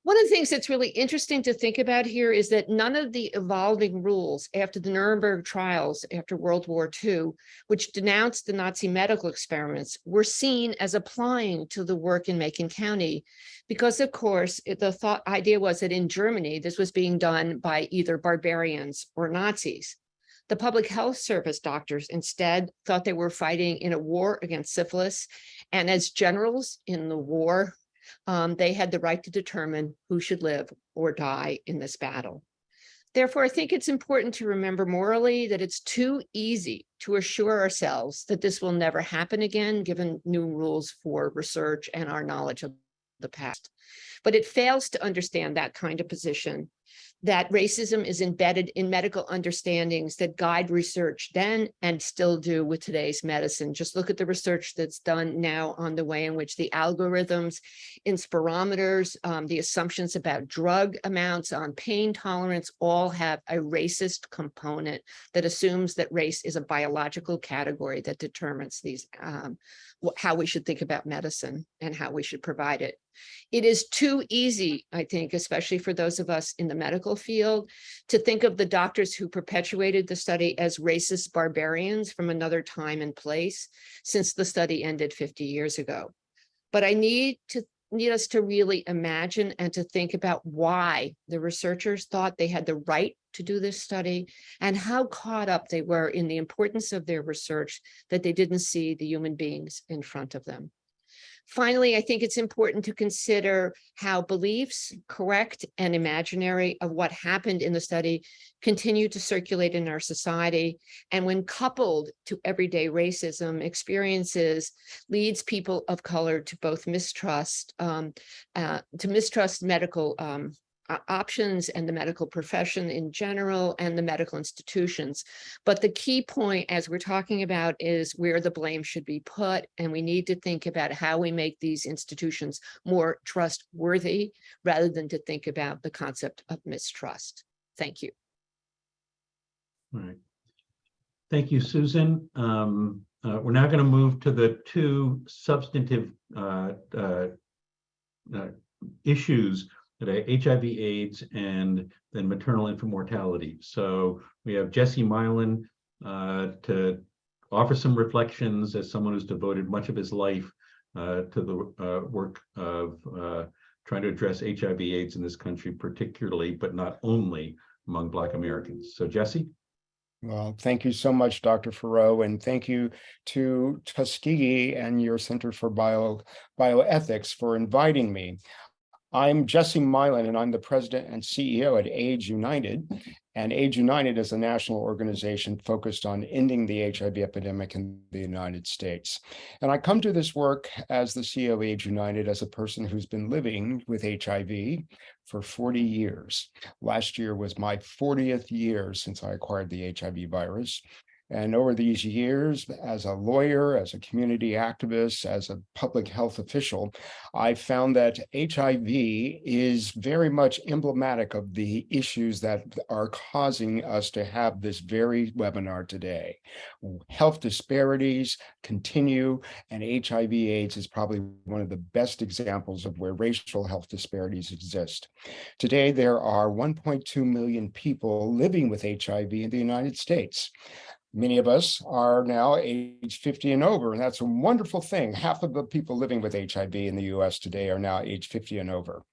One of the things that's really interesting to think about here is that none of the evolving rules after the Nuremberg trials after World War II, which denounced the Nazi medical experiments, were seen as applying to the work in Macon County. Because of course, the thought idea was that in Germany, this was being done by either barbarians or Nazis. The public health service doctors instead thought they were fighting in a war against syphilis. And as generals in the war, um, they had the right to determine who should live or die in this battle. Therefore, I think it's important to remember morally that it's too easy to assure ourselves that this will never happen again, given new rules for research and our knowledge of the past. But it fails to understand that kind of position that racism is embedded in medical understandings that guide research then and still do with today's medicine. Just look at the research that's done now on the way in which the algorithms, in spirometers, um, the assumptions about drug amounts on pain tolerance all have a racist component that assumes that race is a biological category that determines these um, how we should think about medicine and how we should provide it. It is too easy, I think, especially for those of us in the medical field, to think of the doctors who perpetuated the study as racist barbarians from another time and place, since the study ended 50 years ago. But I need to need us to really imagine and to think about why the researchers thought they had the right to do this study and how caught up they were in the importance of their research that they didn't see the human beings in front of them. Finally, I think it's important to consider how beliefs, correct and imaginary of what happened in the study continue to circulate in our society. And when coupled to everyday racism experiences, leads people of color to both mistrust, um, uh, to mistrust medical um, options and the medical profession in general and the medical institutions. But the key point, as we're talking about, is where the blame should be put. And we need to think about how we make these institutions more trustworthy rather than to think about the concept of mistrust. Thank you.
All right. Thank you, Susan. Um, uh, we're now going to move to the two substantive uh, uh, uh, issues that HIV AIDS and then maternal infant mortality. So we have Jesse Milan uh, to offer some reflections as someone who's devoted much of his life uh, to the uh, work of uh, trying to address HIV AIDS in this country particularly, but not only among Black Americans. So Jesse?
Well, thank you so much, Dr. Farrow, and thank you to Tuskegee and your Center for Bio Bioethics for inviting me. I'm Jesse Milan, and I'm the president and CEO at AIDS United. And AIDS United is a national organization focused on ending the HIV epidemic in the United States. And I come to this work as the CEO of AIDS United as a person who's been living with HIV for 40 years. Last year was my 40th year since I acquired the HIV virus. And over these years, as a lawyer, as a community activist, as a public health official, I found that HIV is very much emblematic of the issues that are causing us to have this very webinar today. Health disparities continue, and HIV AIDS is probably one of the best examples of where racial health disparities exist. Today, there are 1.2 million people living with HIV in the United States. Many of us are now age 50 and over, and that's a wonderful thing. Half of the people living with HIV in the US today are now age 50 and over.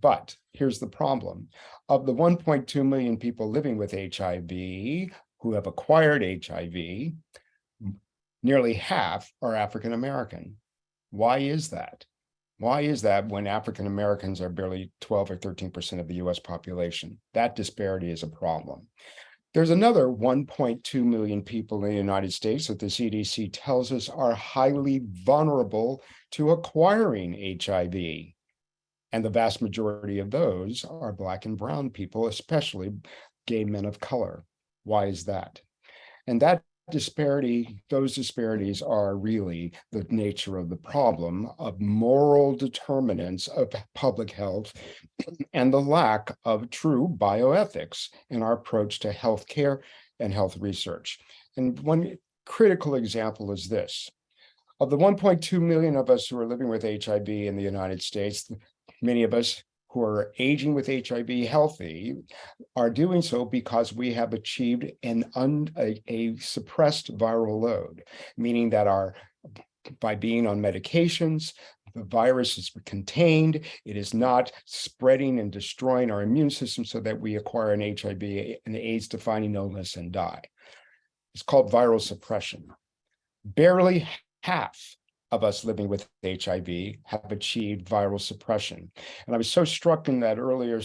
But here's the problem. Of the 1.2 million people living with HIV who have acquired HIV, nearly half are African American. Why is that? Why is that when African Americans are barely 12 or 13% of the US population? That disparity is a problem. There's another 1.2 million people in the United States that the CDC tells us are highly vulnerable to acquiring HIV. And the vast majority of those are Black and Brown people, especially gay men of color. Why is that? And that disparity, those disparities are really the nature of the problem of moral determinants of public health (clears throat) and the lack of true bioethics in our approach to healthcare and health research. And one critical example is this. Of the 1.2 million of us who are living with HIV in the United States, many of us who are aging with HIV healthy are doing so because we have achieved an un, a, a suppressed viral load, meaning that our by being on medications, the virus is contained, it is not spreading and destroying our immune system so that we acquire an HIV, an AIDS defining illness and die. It's called viral suppression. Barely half of us living with HIV have achieved viral suppression. And I was so struck in that earlier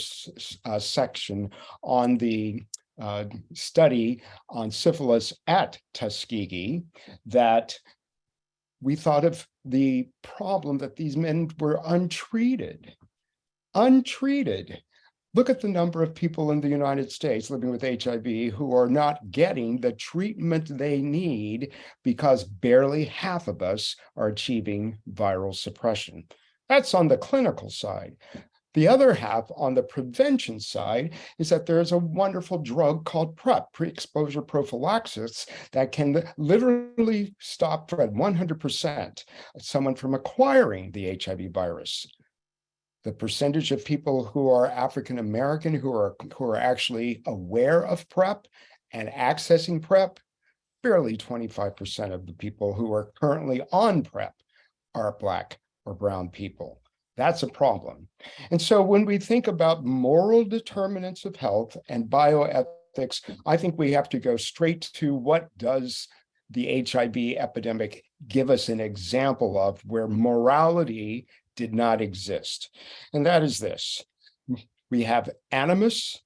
uh, section on the uh, study on syphilis at Tuskegee that we thought of the problem that these men were untreated, untreated. Look at the number of people in the United States living with HIV who are not getting the treatment they need because barely half of us are achieving viral suppression. That's on the clinical side. The other half on the prevention side is that there's a wonderful drug called PrEP, pre-exposure prophylaxis, that can literally stop for 100% someone from acquiring the HIV virus the percentage of people who are African American who are who are actually aware of PrEP and accessing PrEP, barely 25% of the people who are currently on PrEP are Black or Brown people. That's a problem. And so when we think about moral determinants of health and bioethics, I think we have to go straight to what does the HIV epidemic give us an example of where morality did not exist. And that is this. We have animus,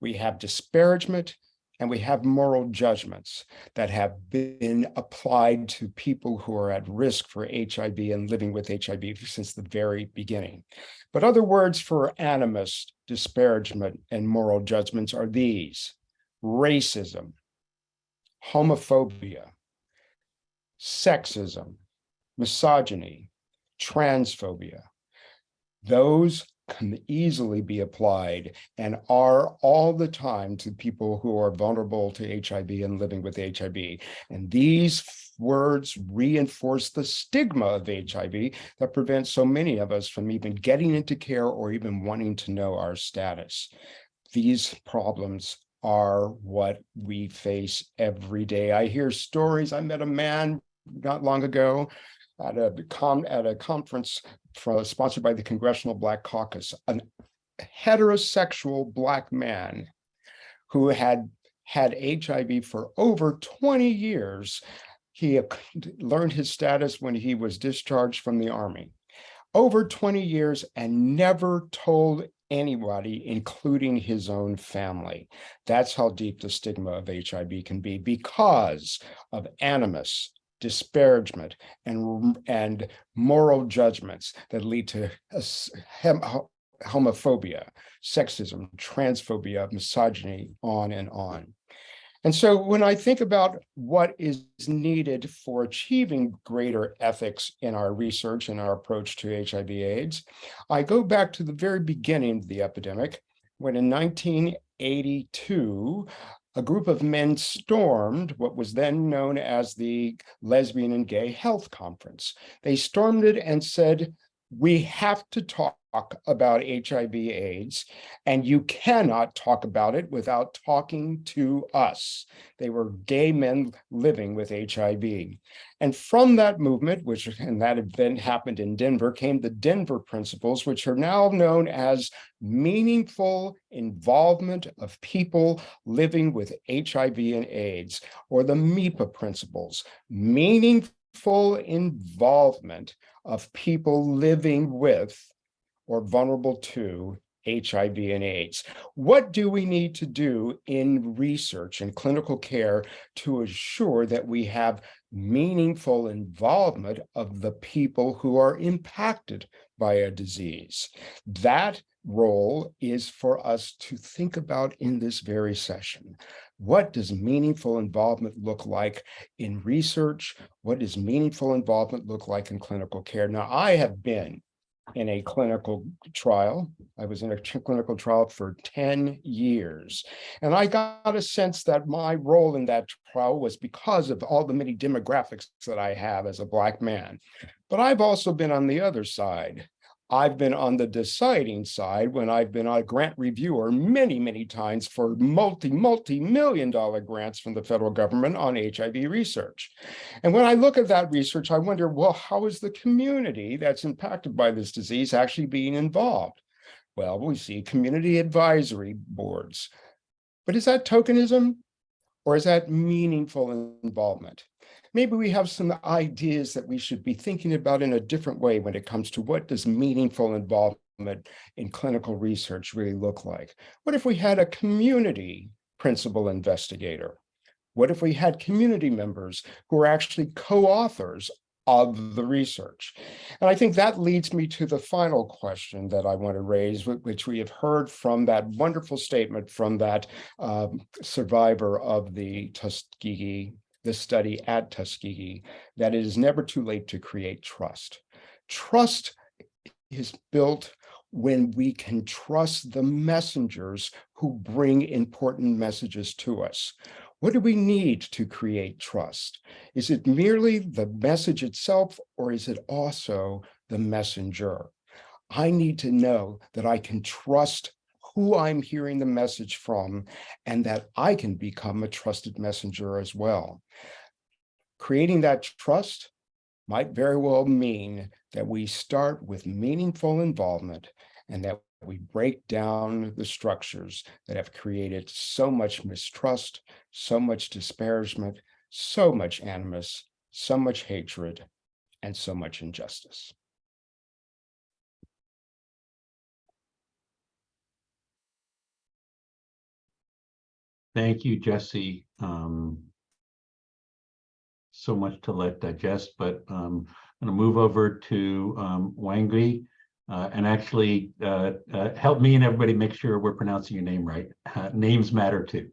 we have disparagement, and we have moral judgments that have been applied to people who are at risk for HIV and living with HIV since the very beginning. But other words for animus, disparagement, and moral judgments are these, racism, homophobia, sexism, misogyny, transphobia. Those can easily be applied and are all the time to people who are vulnerable to HIV and living with HIV. And these words reinforce the stigma of HIV that prevents so many of us from even getting into care or even wanting to know our status. These problems are what we face every day. I hear stories. I met a man not long ago at a at a conference for, sponsored by the Congressional Black Caucus, a heterosexual black man who had had HIV for over 20 years. He learned his status when he was discharged from the army. Over 20 years and never told anybody, including his own family. That's how deep the stigma of HIV can be because of animus, disparagement, and, and moral judgments that lead to homophobia, sexism, transphobia, misogyny, on and on. And so when I think about what is needed for achieving greater ethics in our research and our approach to HIV AIDS, I go back to the very beginning of the epidemic, when in 1982, a group of men stormed what was then known as the Lesbian and Gay Health Conference. They stormed it and said, we have to talk about HIV AIDS, and you cannot talk about it without talking to us. They were gay men living with HIV. And from that movement, which and that event happened in Denver, came the Denver Principles, which are now known as meaningful involvement of people living with HIV and AIDS, or the MIPA Principles, meaningful involvement of people living with or vulnerable to HIV and AIDS. What do we need to do in research and clinical care to ensure that we have meaningful involvement of the people who are impacted by a disease? That role is for us to think about in this very session. What does meaningful involvement look like in research? What does meaningful involvement look like in clinical care? Now, I have been in a clinical trial. I was in a clinical trial for 10 years. And I got a sense that my role in that trial was because of all the many demographics that I have as a Black man. But I've also been on the other side. I've been on the deciding side when I've been a grant reviewer many, many times for multi, multi-million dollar grants from the federal government on HIV research. And when I look at that research, I wonder, well, how is the community that's impacted by this disease actually being involved? Well, we see community advisory boards. But is that tokenism or is that meaningful involvement? Maybe we have some ideas that we should be thinking about in a different way when it comes to what does meaningful involvement in clinical research really look like? What if we had a community principal investigator? What if we had community members who are actually co-authors of the research? And I think that leads me to the final question that I want to raise, which we have heard from that wonderful statement from that um, survivor of the Tuskegee this study at Tuskegee that it is never too late to create trust. Trust is built when we can trust the messengers who bring important messages to us. What do we need to create trust? Is it merely the message itself, or is it also the messenger? I need to know that I can trust who I'm hearing the message from, and that I can become a trusted messenger as well. Creating that trust might very well mean that we start with meaningful involvement and that we break down the structures that have created so much mistrust, so much disparagement, so much animus, so much hatred, and so much injustice.
Thank you, Jesse. Um, so much to let digest, but um, I'm going to move over to um, uh, and actually uh, uh, help me and everybody make sure we're pronouncing your name right. Uh, names matter too.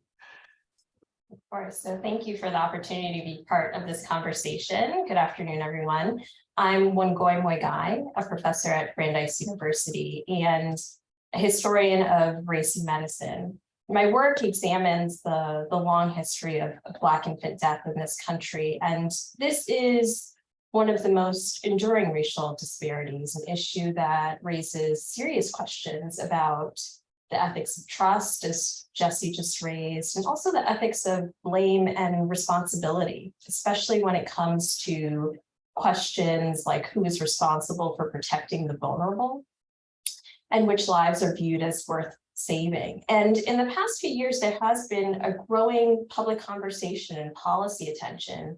Of course. So thank you for the opportunity to be part of this conversation. Good afternoon, everyone. I'm Wangui Muigai, a professor at Brandeis University and a historian of race and medicine my work examines the, the long history of, of Black infant death in this country. And this is one of the most enduring racial disparities, an issue that raises serious questions about the ethics of trust, as Jesse just raised, and also the ethics of blame and responsibility, especially when it comes to questions like who is responsible for protecting the vulnerable and which lives are viewed as worth saving. And in the past few years, there has been a growing public conversation and policy attention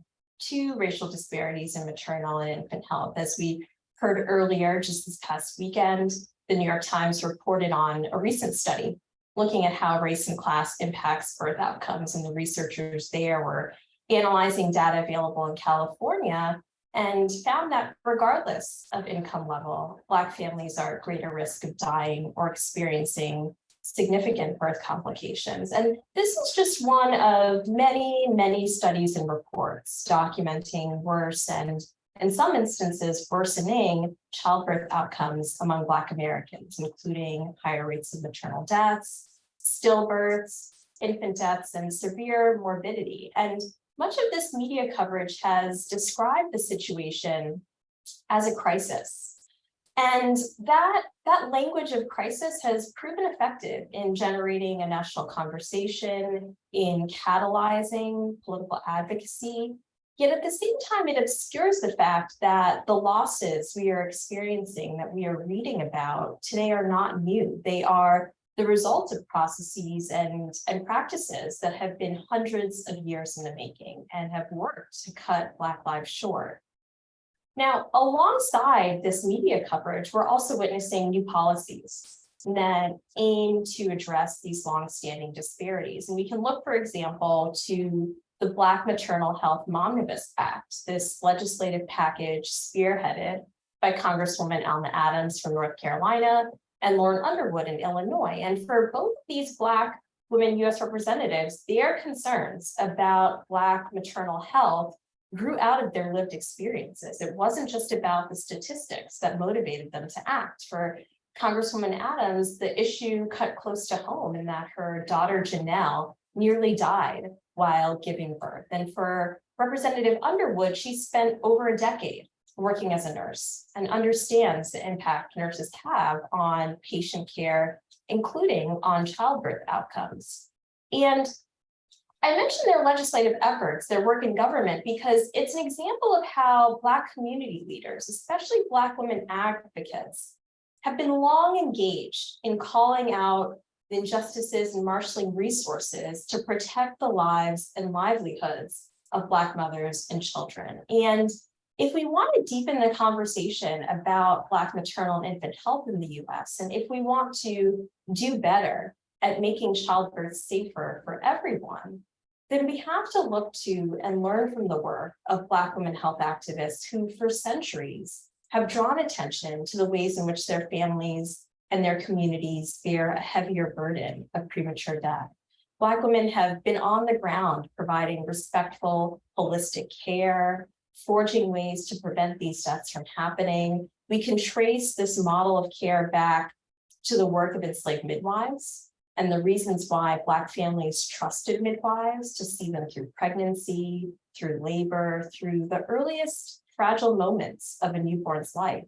to racial disparities in maternal and infant health. As we heard earlier, just this past weekend, the New York Times reported on a recent study looking at how race and class impacts birth outcomes. And the researchers there were analyzing data available in California and found that regardless of income level, Black families are at greater risk of dying or experiencing significant birth complications. And this is just one of many, many studies and reports documenting worse and in some instances worsening childbirth outcomes among Black Americans, including higher rates of maternal deaths, stillbirths, infant deaths, and severe morbidity. And much of this media coverage has described the situation as a crisis. And that, that language of crisis has proven effective in generating a national conversation, in catalyzing political advocacy. Yet at the same time, it obscures the fact that the losses we are experiencing, that we are reading about today are not new. They are the result of processes and, and practices that have been hundreds of years in the making and have worked to cut Black lives short. Now, alongside this media coverage, we're also witnessing new policies that aim to address these longstanding disparities. And we can look, for example, to the Black Maternal Health Momnibus Act, this legislative package spearheaded by Congresswoman Alma Adams from North Carolina and Lauren Underwood in Illinois. And for both these Black women US representatives, their concerns about Black maternal health grew out of their lived experiences. It wasn't just about the statistics that motivated them to act. For Congresswoman Adams, the issue cut close to home in that her daughter Janelle nearly died while giving birth. And for Representative Underwood, she spent over a decade working as a nurse and understands the impact nurses have on patient care, including on childbirth outcomes. And I mentioned their legislative efforts, their work in government, because it's an example of how Black community leaders, especially Black women advocates, have been long engaged in calling out the injustices and marshaling resources to protect the lives and livelihoods of Black mothers and children. And if we want to deepen the conversation about Black maternal and infant health in the US, and if we want to do better at making childbirth safer for everyone, then we have to look to and learn from the work of Black women health activists who for centuries have drawn attention to the ways in which their families and their communities bear a heavier burden of premature death. Black women have been on the ground providing respectful, holistic care, forging ways to prevent these deaths from happening. We can trace this model of care back to the work of enslaved midwives and the reasons why Black families trusted midwives to see them through pregnancy, through labor, through the earliest fragile moments of a newborn's life.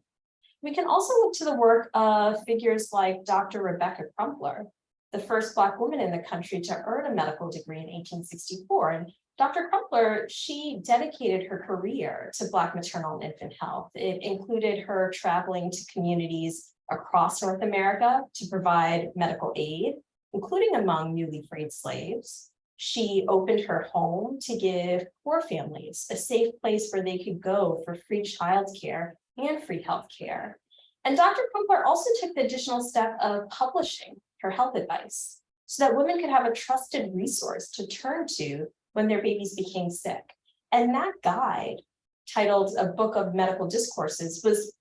We can also look to the work of figures like Dr. Rebecca Crumpler, the first Black woman in the country to earn a medical degree in 1864. And Dr. Crumpler, she dedicated her career to Black maternal and infant health. It included her traveling to communities across North America to provide medical aid, including among newly freed slaves. She opened her home to give poor families a safe place where they could go for free childcare and free healthcare. And Dr. Crumpler also took the additional step of publishing her health advice so that women could have a trusted resource to turn to when their babies became sick. And that guide, titled A Book of Medical Discourses, was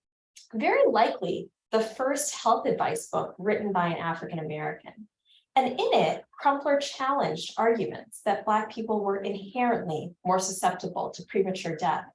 very likely the first health advice book written by an African-American. And in it, Crumpler challenged arguments that Black people were inherently more susceptible to premature death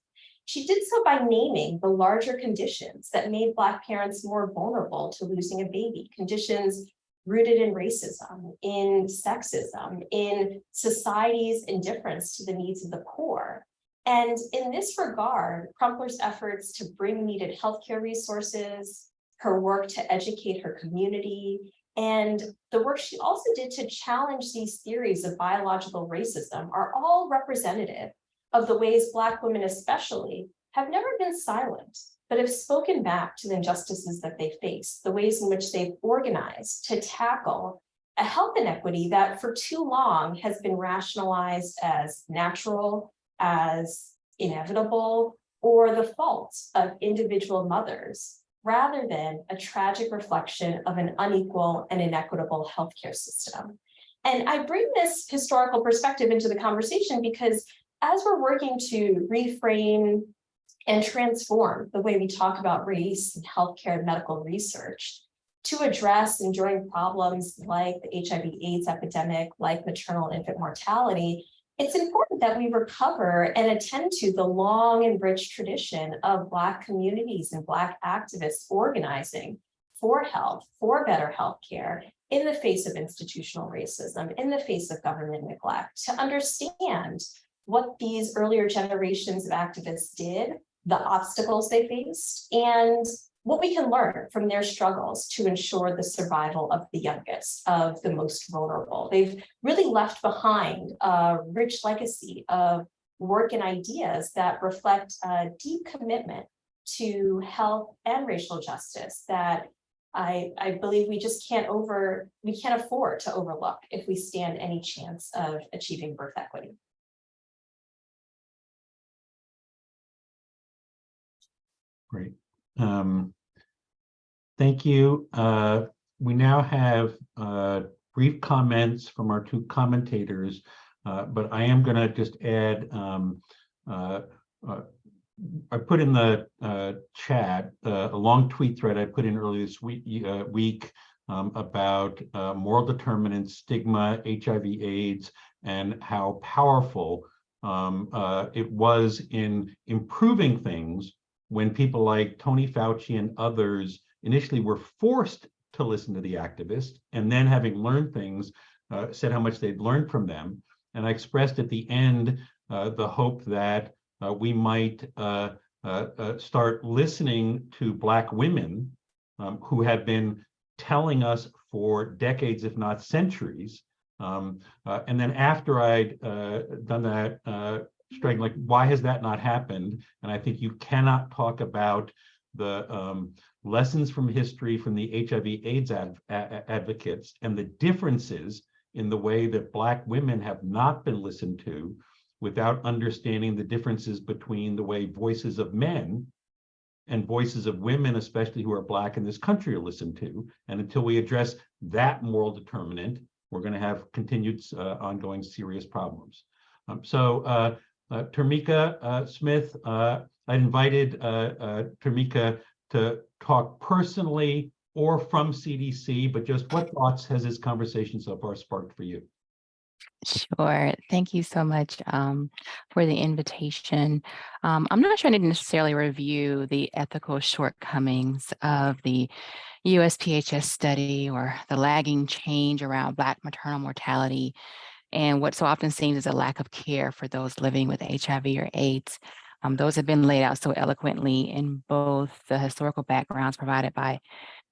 she did so by naming the larger conditions that made Black parents more vulnerable to losing a baby, conditions rooted in racism, in sexism, in society's indifference to the needs of the poor. And in this regard, Crumpler's efforts to bring needed healthcare resources, her work to educate her community, and the work she also did to challenge these theories of biological racism are all representative of the ways Black women especially have never been silent, but have spoken back to the injustices that they face, the ways in which they've organized to tackle a health inequity that for too long has been rationalized as natural, as inevitable, or the fault of individual mothers, rather than a tragic reflection of an unequal and inequitable healthcare system. And I bring this historical perspective into the conversation because as we're working to reframe and transform the way we talk about race and healthcare and medical research, to address enduring problems like the HIV AIDS epidemic, like maternal and infant mortality, it's important that we recover and attend to the long and rich tradition of Black communities and Black activists organizing for health, for better health care in the face of institutional racism, in the face of government neglect, to understand what these earlier generations of activists did, the obstacles they faced, and what we can learn from their struggles to ensure the survival of the youngest, of the most vulnerable. They've really left behind a rich legacy of work and ideas that reflect a deep commitment to health and racial justice that I, I believe we just can't over, we can't afford to overlook if we stand any chance of achieving birth equity.
Great. Um, Thank you. Uh, We now have uh, brief comments from our two commentators, uh, but I am going to just add, um, uh, uh, I put in the uh, chat a long tweet thread I put in earlier this week, week um, about moral determinants, stigma, HIV, AIDS, and how powerful um, it was in improving things when people like Tony Fauci and others initially were forced to listen to the activists and then having learned things, uh, said how much they'd learned from them. And I expressed at the end uh, the hope that uh, we might uh, uh, uh, start listening to Black women um, who have been telling us for decades, if not centuries. Um, and then after I'd done that, striking like, why has that not happened? And I think you cannot talk about the um, lessons from history from the HIV AIDS ad, advocates and the differences in the way that Black women have not been listened to without understanding the differences between the way voices of men and voices of women, especially who are Black in this country, are listened to. And until we address that moral determinant, we're going to have continued uh, ongoing serious problems. Um, so, uh, uh, Tamika uh, Smith, uh, I invited uh, Tamika to talk personally or from CDC, but just what thoughts has this conversation so far sparked for you?
Sure. Thank you so much um, for the invitation. Um, I'm not trying to necessarily review the ethical shortcomings of the USPHS study or the lagging change around Black maternal mortality and what so often seems as a lack of care for those living with HIV or AIDS. Um, those have been laid out so eloquently in both the historical backgrounds provided by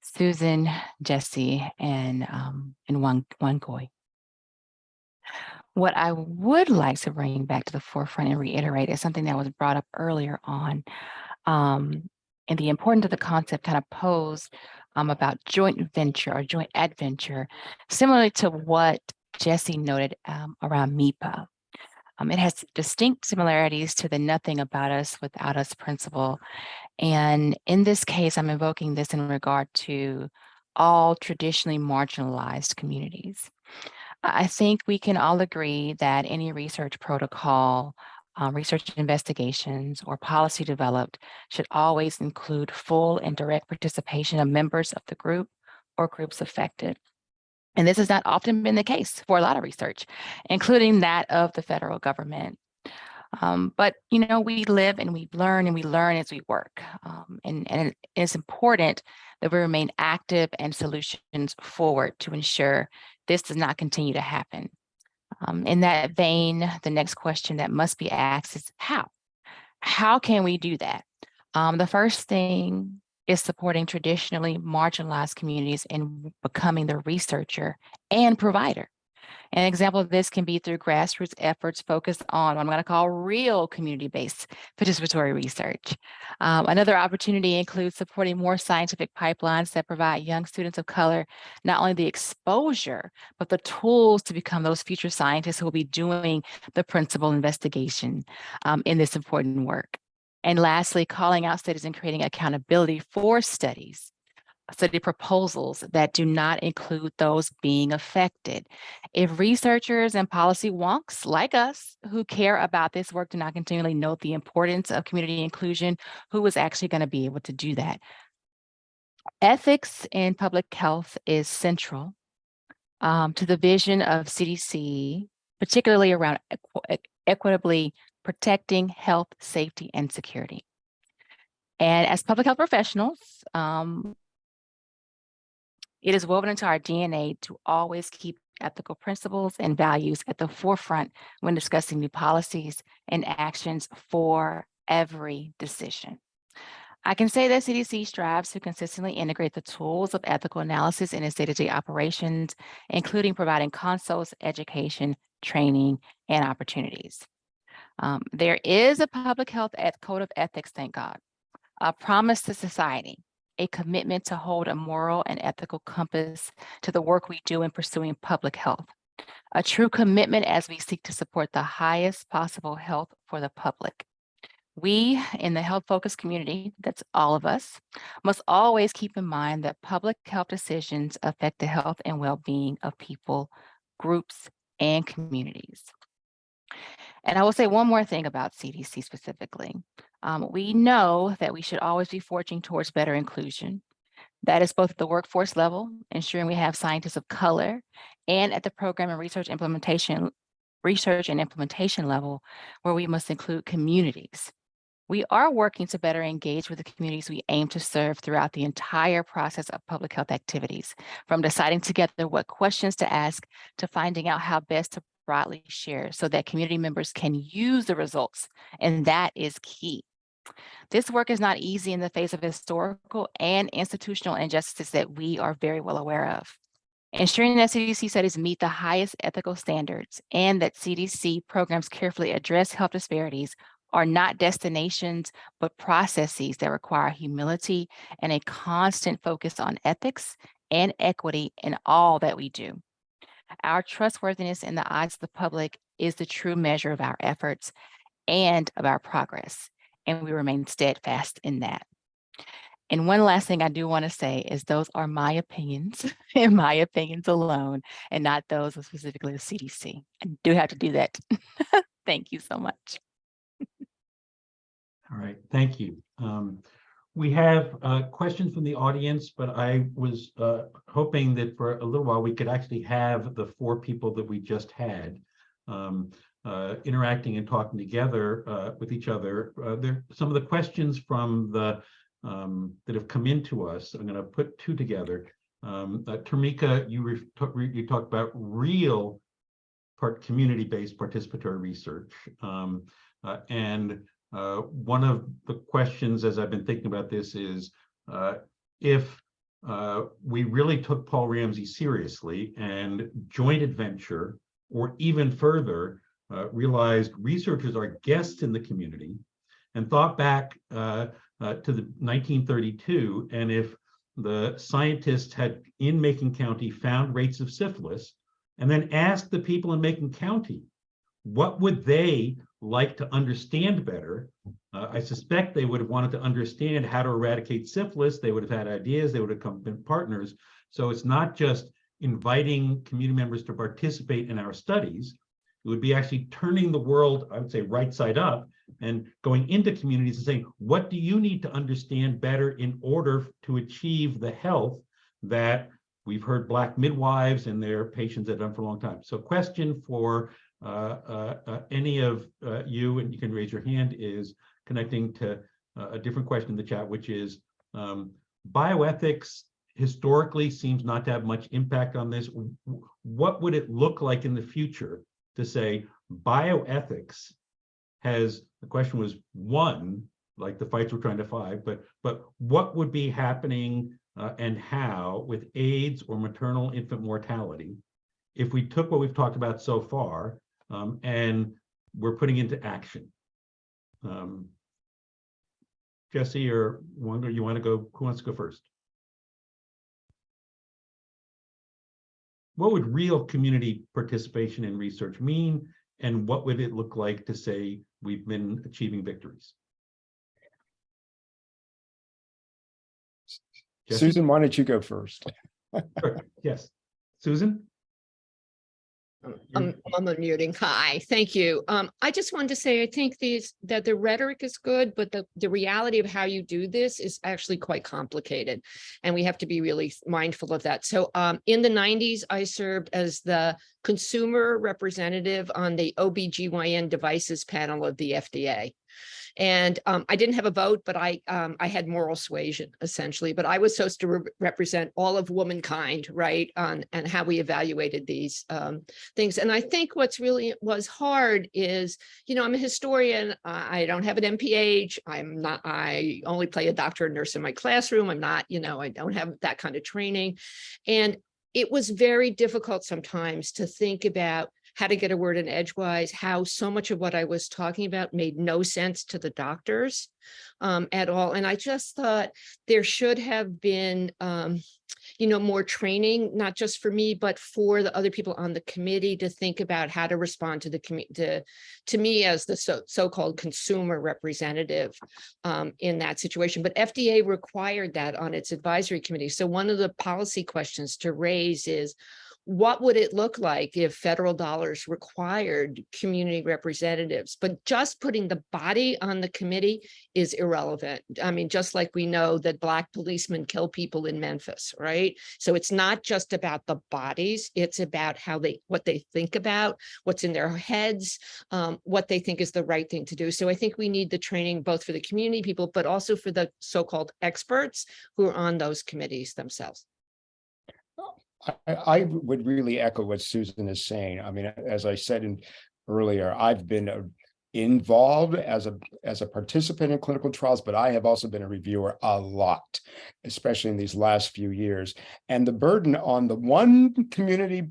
Susan, Jesse, and, um, and Wan, Wangui. What I would like to bring back to the forefront and reiterate is something that was brought up earlier on, um, and the importance of the concept kind of posed um, about joint venture or joint adventure, similarly to what Jesse noted um, around MIPA. Um, it has distinct similarities to the nothing about us without us principle. And in this case, I'm invoking this in regard to all traditionally marginalized communities. I think we can all agree that any research protocol, um, research investigations, or policy developed should always include full and direct participation of members of the group or groups affected. And this has not often been the case for a lot of research, including that of the federal government. Um, but, you know, we live and we learn and we learn as we work. Um, and, and it's important that we remain active and solutions forward to ensure this does not continue to happen. Um, in that vein, the next question that must be asked is how? How can we do that? Um, the first thing is supporting traditionally marginalized communities in becoming the researcher and provider. An example of this can be through grassroots efforts focused on what I'm going to call real community-based participatory research. Um, another opportunity includes supporting more scientific pipelines that provide young students of color not only the exposure, but the tools to become those future scientists who will be doing the principal investigation um, in this important work. And lastly, calling out studies and creating accountability for studies, study proposals that do not include those being affected. If researchers and policy wonks like us who care about this work do not continually note the importance of community inclusion, who is actually going to be able to do that? Ethics in public health is central um, to the vision of CDC, particularly around equ- equitably protecting health, safety, and security. And as public health professionals, um, it is woven into our DNA to always keep ethical principles and values at the forefront when discussing new policies and actions for every decision. I can say that CDC strives to consistently integrate the tools of ethical analysis in its day-to-day operations, including providing consults, education, training, and opportunities. Um, there is a public health code of ethics, thank God, a promise to society, a commitment to hold a moral and ethical compass to the work we do in pursuing public health, a true commitment as we seek to support the highest possible health for the public. We in the health focused community, that's all of us, must always keep in mind that public health decisions affect the health and well-being of people, groups, and communities. And I will say one more thing about CDC specifically. Um, we know that we should always be forging towards better inclusion. That is both at the workforce level, ensuring we have scientists of color, and at the program and research implementation, research and implementation level, where we must include communities. We are working to better engage with the communities we aim to serve throughout the entire process of public health activities, from deciding together what questions to ask to finding out how best to broadly share so that community members can use the results. And that is key. This work is not easy in the face of historical and institutional injustices that we are very well aware of. Ensuring that CDC studies meet the highest ethical standards and that CDC programs carefully address health disparities are not destinations, but processes that require humility and a constant focus on ethics and equity in all that we do. Our trustworthiness in the eyes of the public is the true measure of our efforts and of our progress, and we remain steadfast in that. And one last thing I do want to say is those are my opinions (laughs) and my opinions alone, and not those of specifically the CDC. I do have to do that. (laughs) Thank you so much.
All right, thank you. Um, we have uh, questions from the audience, but I was uh, hoping that for a little while we could actually have the four people that we just had um, uh, interacting and talking together uh, with each other. Uh, there some of the questions from the um, that have come into us. I'm going to put two together. Um, uh, Tamika, you you talked about real part community-based participatory research, um, and uh, one of the questions as I've been thinking about this is uh, if uh, we really took Paul Ramsey seriously and joint adventure, or even further, uh, realized researchers are guests in the community and thought back uh, uh, to the 1932, and if the scientists had in Macon County found rates of syphilis, and then asked the people in Macon County, what would they like to understand better. Uh, I suspect they would have wanted to understand how to eradicate syphilis. They would have had ideas. They would have come been partners. So it's not just inviting community members to participate in our studies. It would be actually turning the world, I would say, right side up and going into communities and saying, what do you need to understand better in order to achieve the health that we've heard Black midwives and their patients have done for a long time. So question for Uh, uh, uh, any of you, and you can raise your hand, is connecting to a different question in the chat, which is um, bioethics historically seems not to have much impact on this. What would it look like in the future to say bioethics has, the question was one, like the fights we're trying to fight, but, but what would be happening uh, and how with AIDS or maternal infant mortality if we took what we've talked about so far um, and we're putting into action. Um, Jesse or Wanda, you want to go? Who wants to go first? What would real community participation in research mean? And what would it look like to say we've been achieving victories? Jesse?
Susan, why don't you go first?
Sure. Yes, Susan?
I'm, I'm unmuting. Hi, thank you. Um, I just wanted to say, I think these, that the rhetoric is good, but the, the reality of how you do this is actually quite complicated. And we have to be really mindful of that. So, um, in the nineties, I served as the consumer representative on the OBGYN devices panel of the FDA. And um, I didn't have a vote, but I um, I had moral suasion essentially. But I was supposed to re- represent all of womankind, right? On and how we evaluated these um, things. And I think what's really was hard is, you know, I'm a historian. I don't have an MPH. I'm not. I only play a doctor and nurse in my classroom. I'm not. You know, I don't have that kind of training, and it was very difficult sometimes to think about how to get a word in edgewise, how so much of what I was talking about made no sense to the doctors um, at all. And I just thought there should have been, um, you know, more training, not just for me, but for the other people on the committee to think about how to respond to the to, to me as the so, so-called consumer representative um, in that situation. But FDA required that on its advisory committee. So one of the policy questions to raise is, what would it look like if federal dollars required community representatives? But just putting the body on the committee is irrelevant. I mean, just like we know that black policemen kill people in Memphis, right? So it's not just about the bodies, it's about how they, what they think about, what's in their heads, um, what they think is the right thing to do. So I think we need the training both for the community people, but also for the so-called experts who are on those committees themselves.
I, I would really echo what Susan is saying. I mean, as I said in earlier, I've been a involved as a as a participant in clinical trials, but I have also been a reviewer a lot, especially in these last few years. And the burden on the one community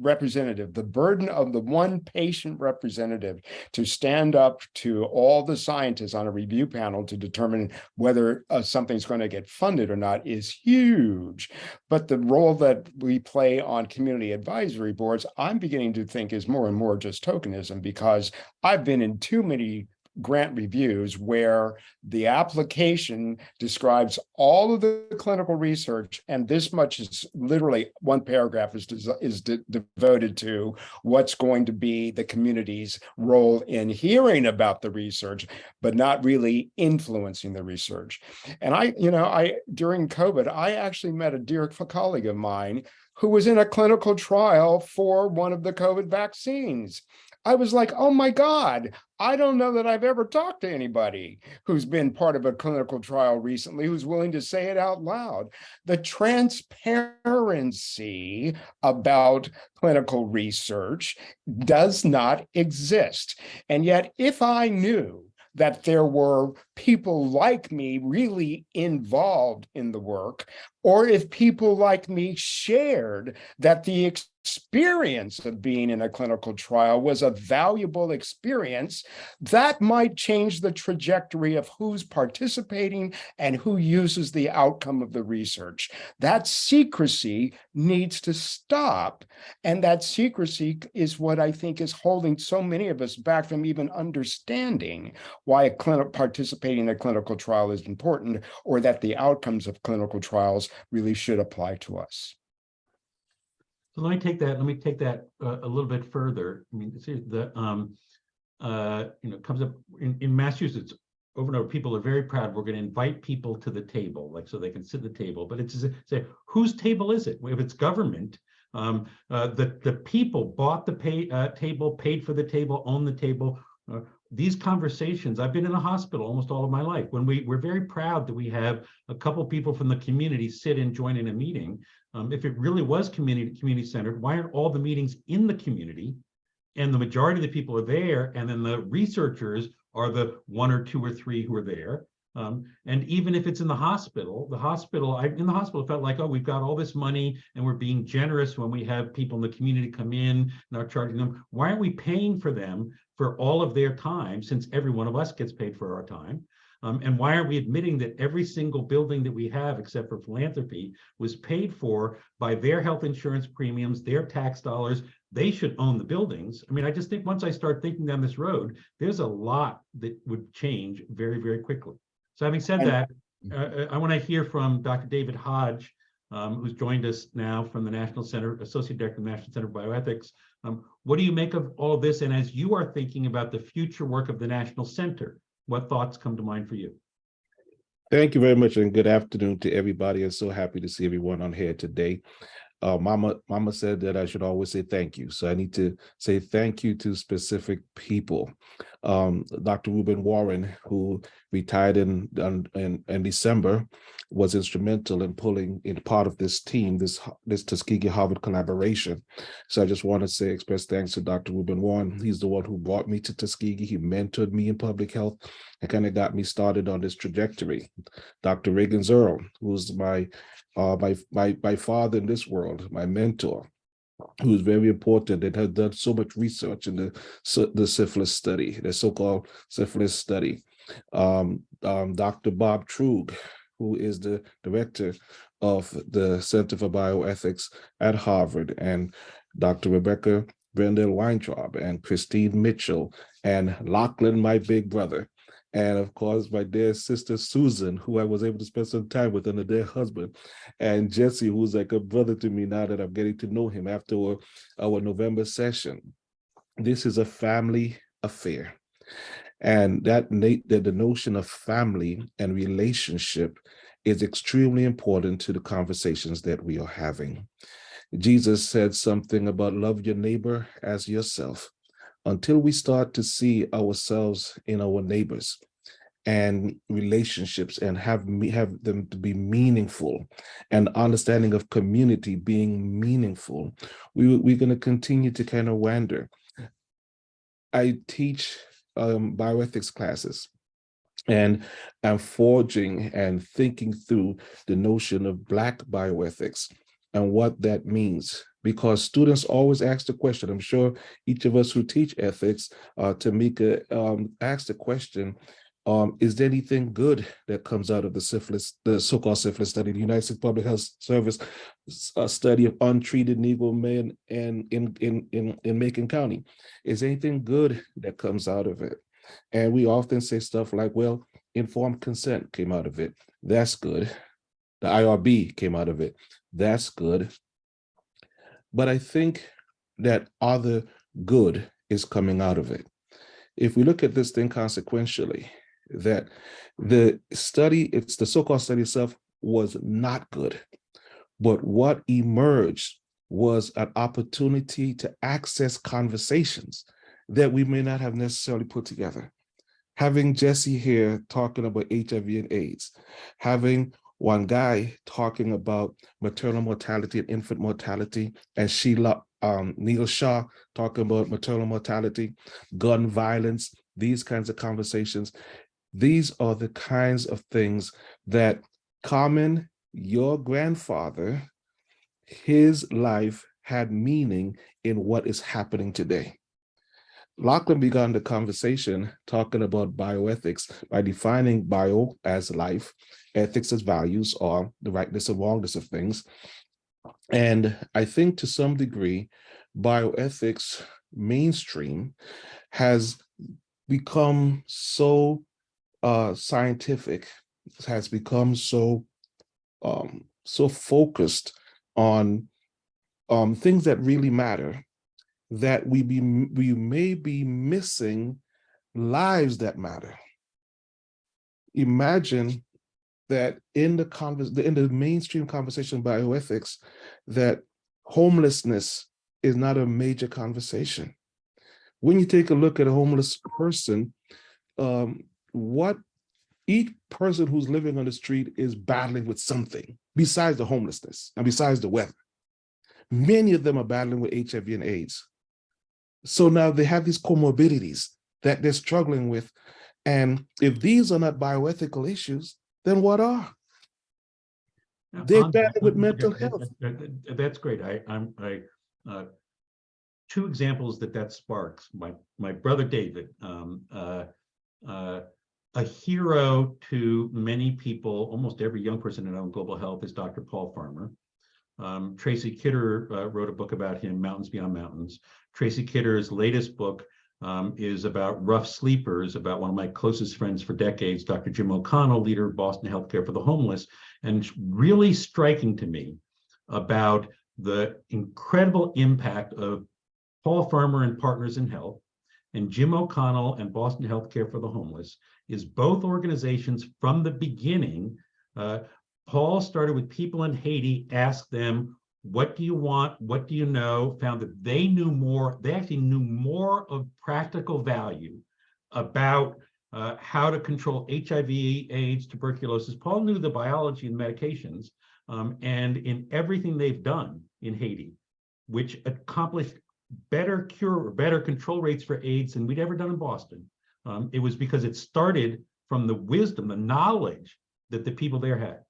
representative, the burden of the one patient representative to stand up to all the scientists on a review panel to determine whether uh, something's going to get funded or not is huge. But the role that we play on community advisory boards, I'm beginning to think is more and more just tokenism because I've been in too many grant reviews where the application describes all of the clinical research and this much is literally one paragraph is is de devoted to what's going to be the community's role in hearing about the research but not really influencing the research. And i you know i during covid i actually met a dear colleague of mine who was in a clinical trial for one of the covid vaccines I was like, oh my God, I don't know that I've ever talked to anybody who's been part of a clinical trial recently who's willing to say it out loud. The transparency about clinical research does not exist. And yet, if I knew that there were people like me really involved in the work, or if people like me shared that the experience of being in a clinical trial was a valuable experience, that might change the trajectory of who's participating and who uses the outcome of the research. That secrecy needs to stop. And that secrecy is what I think is holding so many of us back from even understanding why participating in a clinical trial is important or that the outcomes of clinical trials really should apply to us.
So let me take that, let me take that uh, a little bit further. I mean, see, the, um, uh, you know, comes up in, in Massachusetts, over and over, people are very proud. We're going to invite people to the table, like so they can sit at the table. But it's say, whose table is it? If it's government, um, uh, the the people bought the pay uh, table, paid for the table, own the table. These conversations, I've been in a hospital almost all of my life. When we we're very proud that we have a couple people from the community sit and join in a meeting. Um, if it really was community community centered, why aren't all the meetings in the community? And the majority of the people are there, and then the researchers are the one or two or three who are there. Um, and even if it's in the hospital, the hospital, I, in the hospital felt like, oh, we've got all this money and we're being generous when we have people in the community come in and are charging them. Why aren't we paying for them for all of their time since every one of us gets paid for our time? Um, and why aren't we admitting that every single building that we have, except for philanthropy, was paid for by their health insurance premiums, their tax dollars? They should own the buildings. I mean, I just think once I start thinking down this road, there's a lot that would change very, very quickly. So having said that, uh, I want to hear from Dr. David Hodge, um, who's joined us now from the National Center, Associate Director of the National Center for Bioethics. Um, what do you make of all this? And as you are thinking about the future work of the National Center, what thoughts come to mind for you?
Thank you very much and good afternoon to everybody. I'm so happy to see everyone on here today. Uh, Mama, Mama said that I should always say thank you. So I need to say thank you to specific people. Um, Dr. Rueben Warren, who retired in, in, in December, was instrumental in pulling in part of this team, this, this Tuskegee Harvard collaboration. So I just want to say, express thanks to Dr. Rueben Warren. He's the one who brought me to Tuskegee. He mentored me in public health and kind of got me started on this trajectory. Dr. Reagan Earl, who's my uh, my, my, my father in this world, my mentor, who is very important and has done so much research in the, the syphilis study, the so-called syphilis study. Um, um, Dr. Bob Truog, who is the director of the Center for Bioethics at Harvard, and Dr. Rebecca Brendel Weintraub, and Christine Mitchell, and Lachlan, my big brother, and of course my dear sister Susan, who I was able to spend some time with, and a dear husband, and Jesse, who's like a brother to me now that I'm getting to know him after our, our November session. This is a family affair. And that, that the notion of family and relationship is extremely important to the conversations that we are having. Jesus said something about love your neighbor as yourself until we start to see ourselves in our neighbors and relationships and have have them to be meaningful and understanding of community being meaningful we, we're going to continue to kind of wander. I teach um, bioethics classes and i'm forging and thinking through the notion of black bioethics and what that means because students always ask the question. I'm sure each of us who teach ethics, uh, Tamika um, asked the question, um, is there anything good that comes out of the syphilis, the so-called syphilis study, the United States Public Health Service uh, study of untreated Negro men and in, in, in, in Macon County? Is anything good that comes out of it? And we often say stuff like, well, informed consent came out of it. That's good. The IRB came out of it. That's good. But I think that other good is coming out of it. If we look at this thing consequentially, that the study, it's the so-called study itself was not good, but what emerged was an opportunity to access conversations that we may not have necessarily put together. Having Jesse here talking about HIV and AIDS, having Wangui talking about maternal mortality and infant mortality, and Sheila um, Neel Shah talking about maternal mortality, gun violence, these kinds of conversations. These are the kinds of things that Carmen, your grandfather, his life had meaning in what is happening today. Lachlan began the conversation talking about bioethics by defining bio as life, ethics as values, or the rightness and wrongness of things. And I think to some degree, bioethics mainstream has become so uh, scientific, has become so um, so focused on um, things that really matter that we be we may be missing lives that matter. Imagine that in the convers in the mainstream conversation bioethics, that homelessness is not a major conversation. When you take a look at a homeless person, um, what each person who's living on the street is battling with something besides the homelessness and besides the weather. Many of them are battling with HIV and AIDS. So now they have these comorbidities that they're struggling with. And if these are not bioethical issues, then what are? They're battling with mental health.
That's great. I, I'm, I, uh, two examples that that sparks. My, my brother David, um, uh, uh, a hero to many people, almost every young person in global health is Dr. Paul Farmer. Um, Tracy Kidder uh, wrote a book about him, Mountains Beyond Mountains. Tracy Kidder's latest book um, is about rough sleepers, about one of my closest friends for decades, Dr. Jim O'Connell, leader of Boston Healthcare for the Homeless, and really striking to me about the incredible impact of Paul Farmer and Partners in Health, and Jim O'Connell and Boston Healthcare for the Homeless, is both organizations from the beginning. uh, Paul started with people in Haiti, asked them, what do you want? What do you know? Found that they knew more, they actually knew more of practical value about uh, how to control HIV, AIDS, tuberculosis. Paul knew the biology and medications, um, and in everything they've done in Haiti, which accomplished better cure better control rates for AIDS than we'd ever done in Boston. Um, it was because it started from the wisdom, the knowledge that the people there had.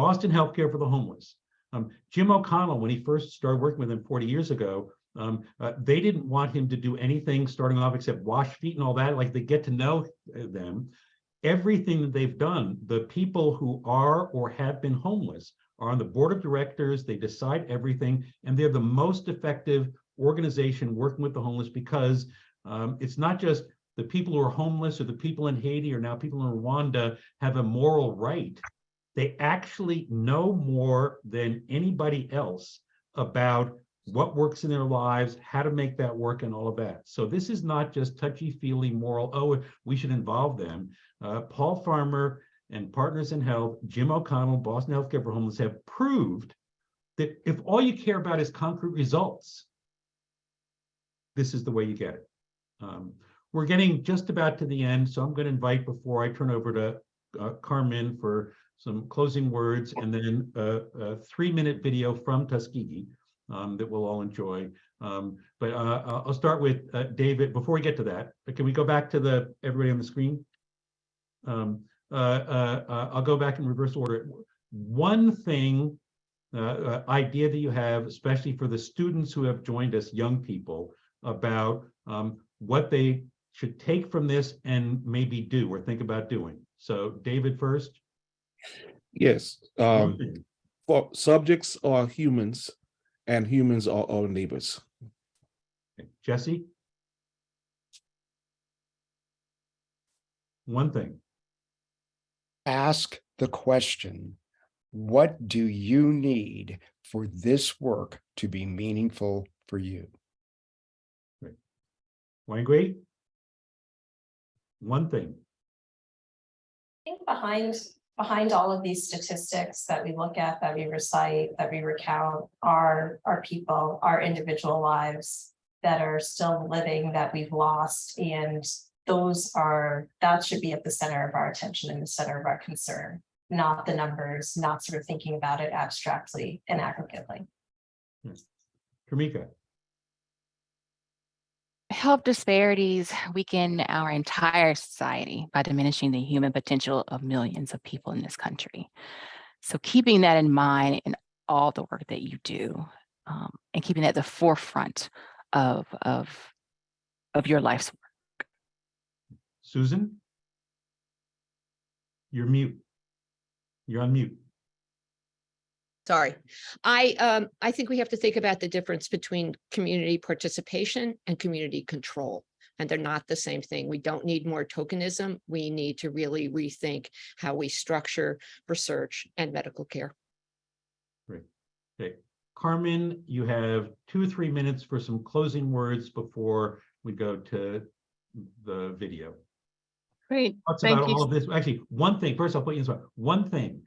Boston Healthcare for the Homeless. Um, Jim O'Connell, when he first started working with him 40 years ago, um, uh, they didn't want him to do anything starting off except wash feet and all that, like they get to know uh, them. Everything that they've done, the people who are or have been homeless are on the board of directors, they decide everything, and they're the most effective organization working with the homeless because um, it's not just the people who are homeless or the people in Haiti or now people in Rwanda have a moral right. They actually know more than anybody else about what works in their lives, how to make that work and all of that. So this is not just touchy-feely moral, oh, we should involve them. Uh, Paul Farmer and Partners in Health, Jim O'Connell, Boston Healthcare for Homeless have proved that if all you care about is concrete results, this is the way you get it. Um, we're getting just about to the end, so I'm going to invite before I turn over to uh, Carmen for some closing words and then a, a three-minute video from Tuskegee um, that we'll all enjoy. Um, but uh, I'll start with uh, David. Before we get to that, can we go back to the everybody on the screen? Um, uh, uh, uh, I'll go back in reverse order. One thing, uh, uh, idea that you have, especially for the students who have joined us, young people, about um, what they should take from this and maybe do or think about doing. So David first.
Yes, um, for subjects are humans and humans are our neighbors.
Jesse? One thing.
Ask the question, what do you need for this work to be meaningful for you?
Wangui? One thing.
I think behind, behind all of these statistics that we look at, that we recite, that we recount, are, our people, our individual lives that are still living, that we've lost, and those are, that should be at the center of our attention and the center of our concern, not the numbers, not sort of thinking about it abstractly and aggregately.
Hmm. Tamika?
Health disparities weaken our entire society by diminishing the human potential of millions of people in this country. So keeping that in mind in all the work that you do um, and keeping that at the forefront of, of, of your life's work.
Susan? You're mute. You're on mute.
Sorry. I, um, I think we have to think about the difference between community participation and community control. And they're not the same thing. We don't need more tokenism. We need to really rethink how we structure research and medical care.
Great. Okay. Carmen, you have two or three minutes for some closing words before we go to the video.
Great.
Thoughts
Thank
about
you.
all of this. Actually, one thing, first I'll put you in spot, one thing.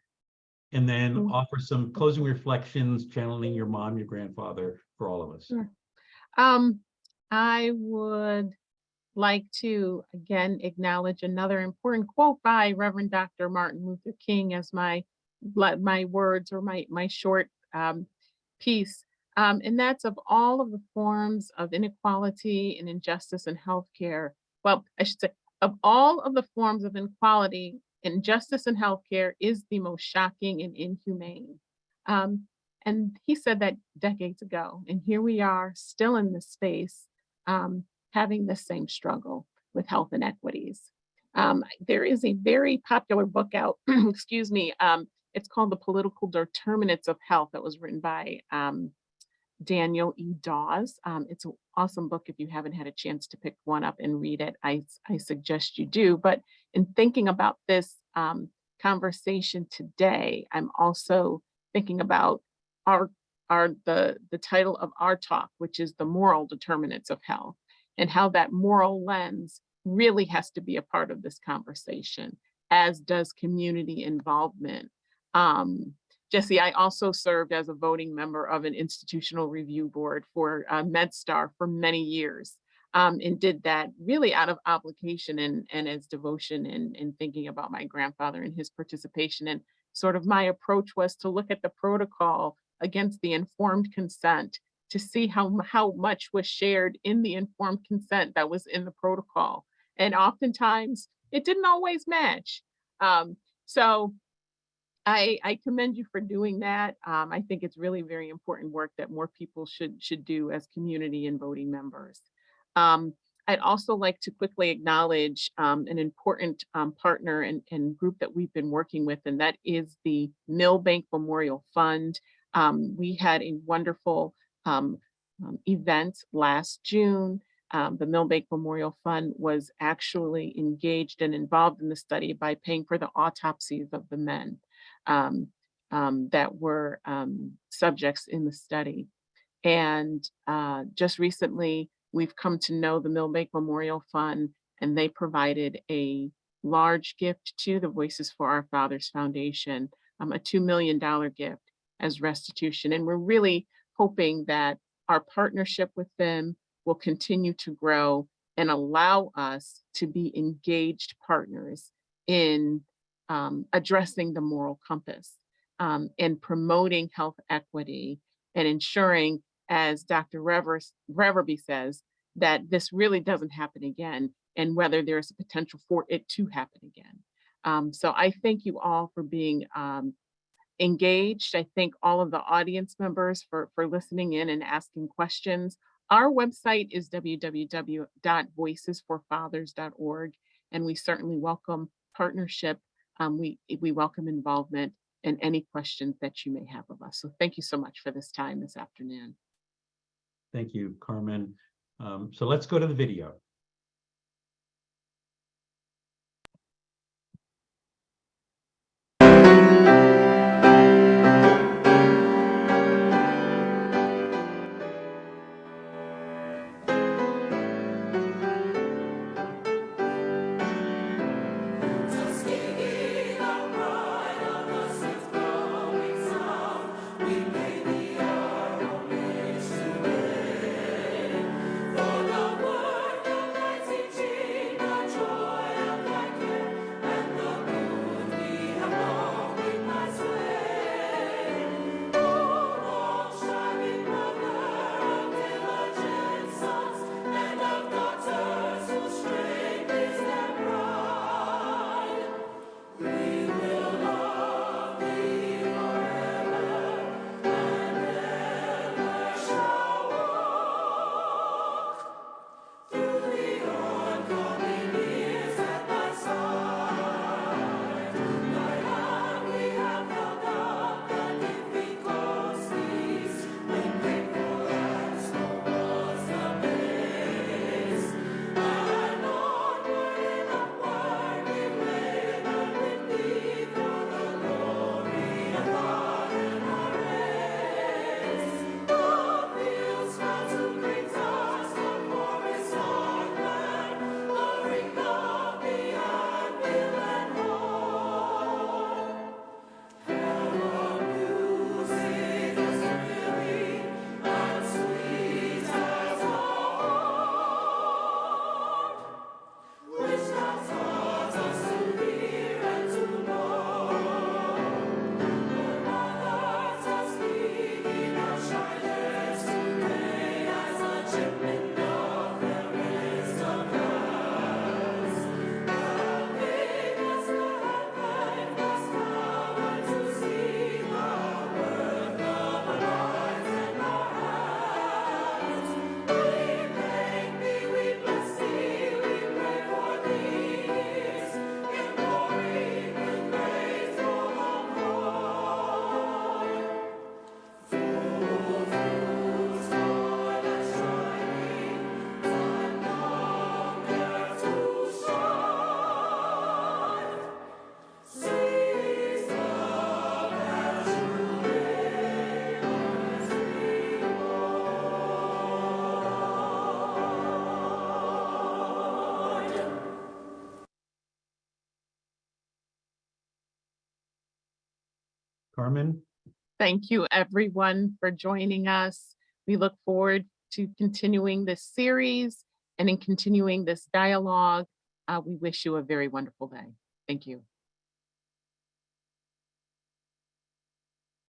And then
Mm.
offer some closing reflections, channeling your mom, your grandfather, for all of us.
Sure. Um, I would like to again acknowledge another important quote by Reverend Dr. Martin Luther King as my my words or my my short um, piece. Um, and that's of all of the forms of inequality and injustice in healthcare. Well, I should say of all of the forms of inequality, injustice in healthcare is the most shocking and inhumane. Um, and he said that decades ago, and here we are still in this space, um, having the same struggle with health inequities. Um, there is a very popular book out, (clears throat) excuse me, um, it's called The Political Determinants of Health that was written by um, Daniel E. Dawes. Um, it's an awesome book. If you haven't had a chance to pick one up and read it, I, I suggest you do. But in thinking about this um, conversation today, I'm also thinking about our our the the title of our talk, which is the moral determinants of health, and how that moral lens really has to be a part of this conversation, as does community involvement. Um, Jesse, I also served as a voting member of an institutional review board for uh, MedStar for many years um, and did that really out of obligation and, and as devotion and, and thinking about my grandfather and his participation. And sort of my approach was to look at the protocol against the informed consent to see how, how much was shared in the informed consent that was in the protocol. And oftentimes it didn't always match. Um, so I, I commend you for doing that. Um, I think it's really very important work that more people should should do as community and voting members. Um, I'd also like to quickly acknowledge um, an important um, partner and, and, group that we've been working with, and that is the Milbank Memorial Fund. Um, we had a wonderful um, um, event last June. the Milbank Memorial Fund was actually engaged and involved in the study by paying for the autopsies of the men that were subjects in the study. And uh, just recently, we've come to know the Milbank Memorial Fund, and they provided a large gift to the Voices for Our Fathers Foundation, um, a $2 million gift as restitution. And we're really hoping that our partnership with them will continue to grow and allow us to be engaged partners in um, addressing the moral compass um, and promoting health equity and ensuring as Dr. Reverby says, that this really doesn't happen again and whether there's a potential for it to happen again. Um, so I thank you all for being um, engaged. I thank all of the audience members for, for listening in and asking questions. Our website is www.voicesforfathers.org, and we certainly welcome partnership. Um, we, we welcome involvement and any questions that you may have of us. So thank you so much for this time this afternoon.
Thank you, Carmen. Um, so let's go to the video.
Thank you, everyone, for joining us. We look forward to continuing this series and in continuing this dialogue. Uh, we wish you a very wonderful day. Thank you.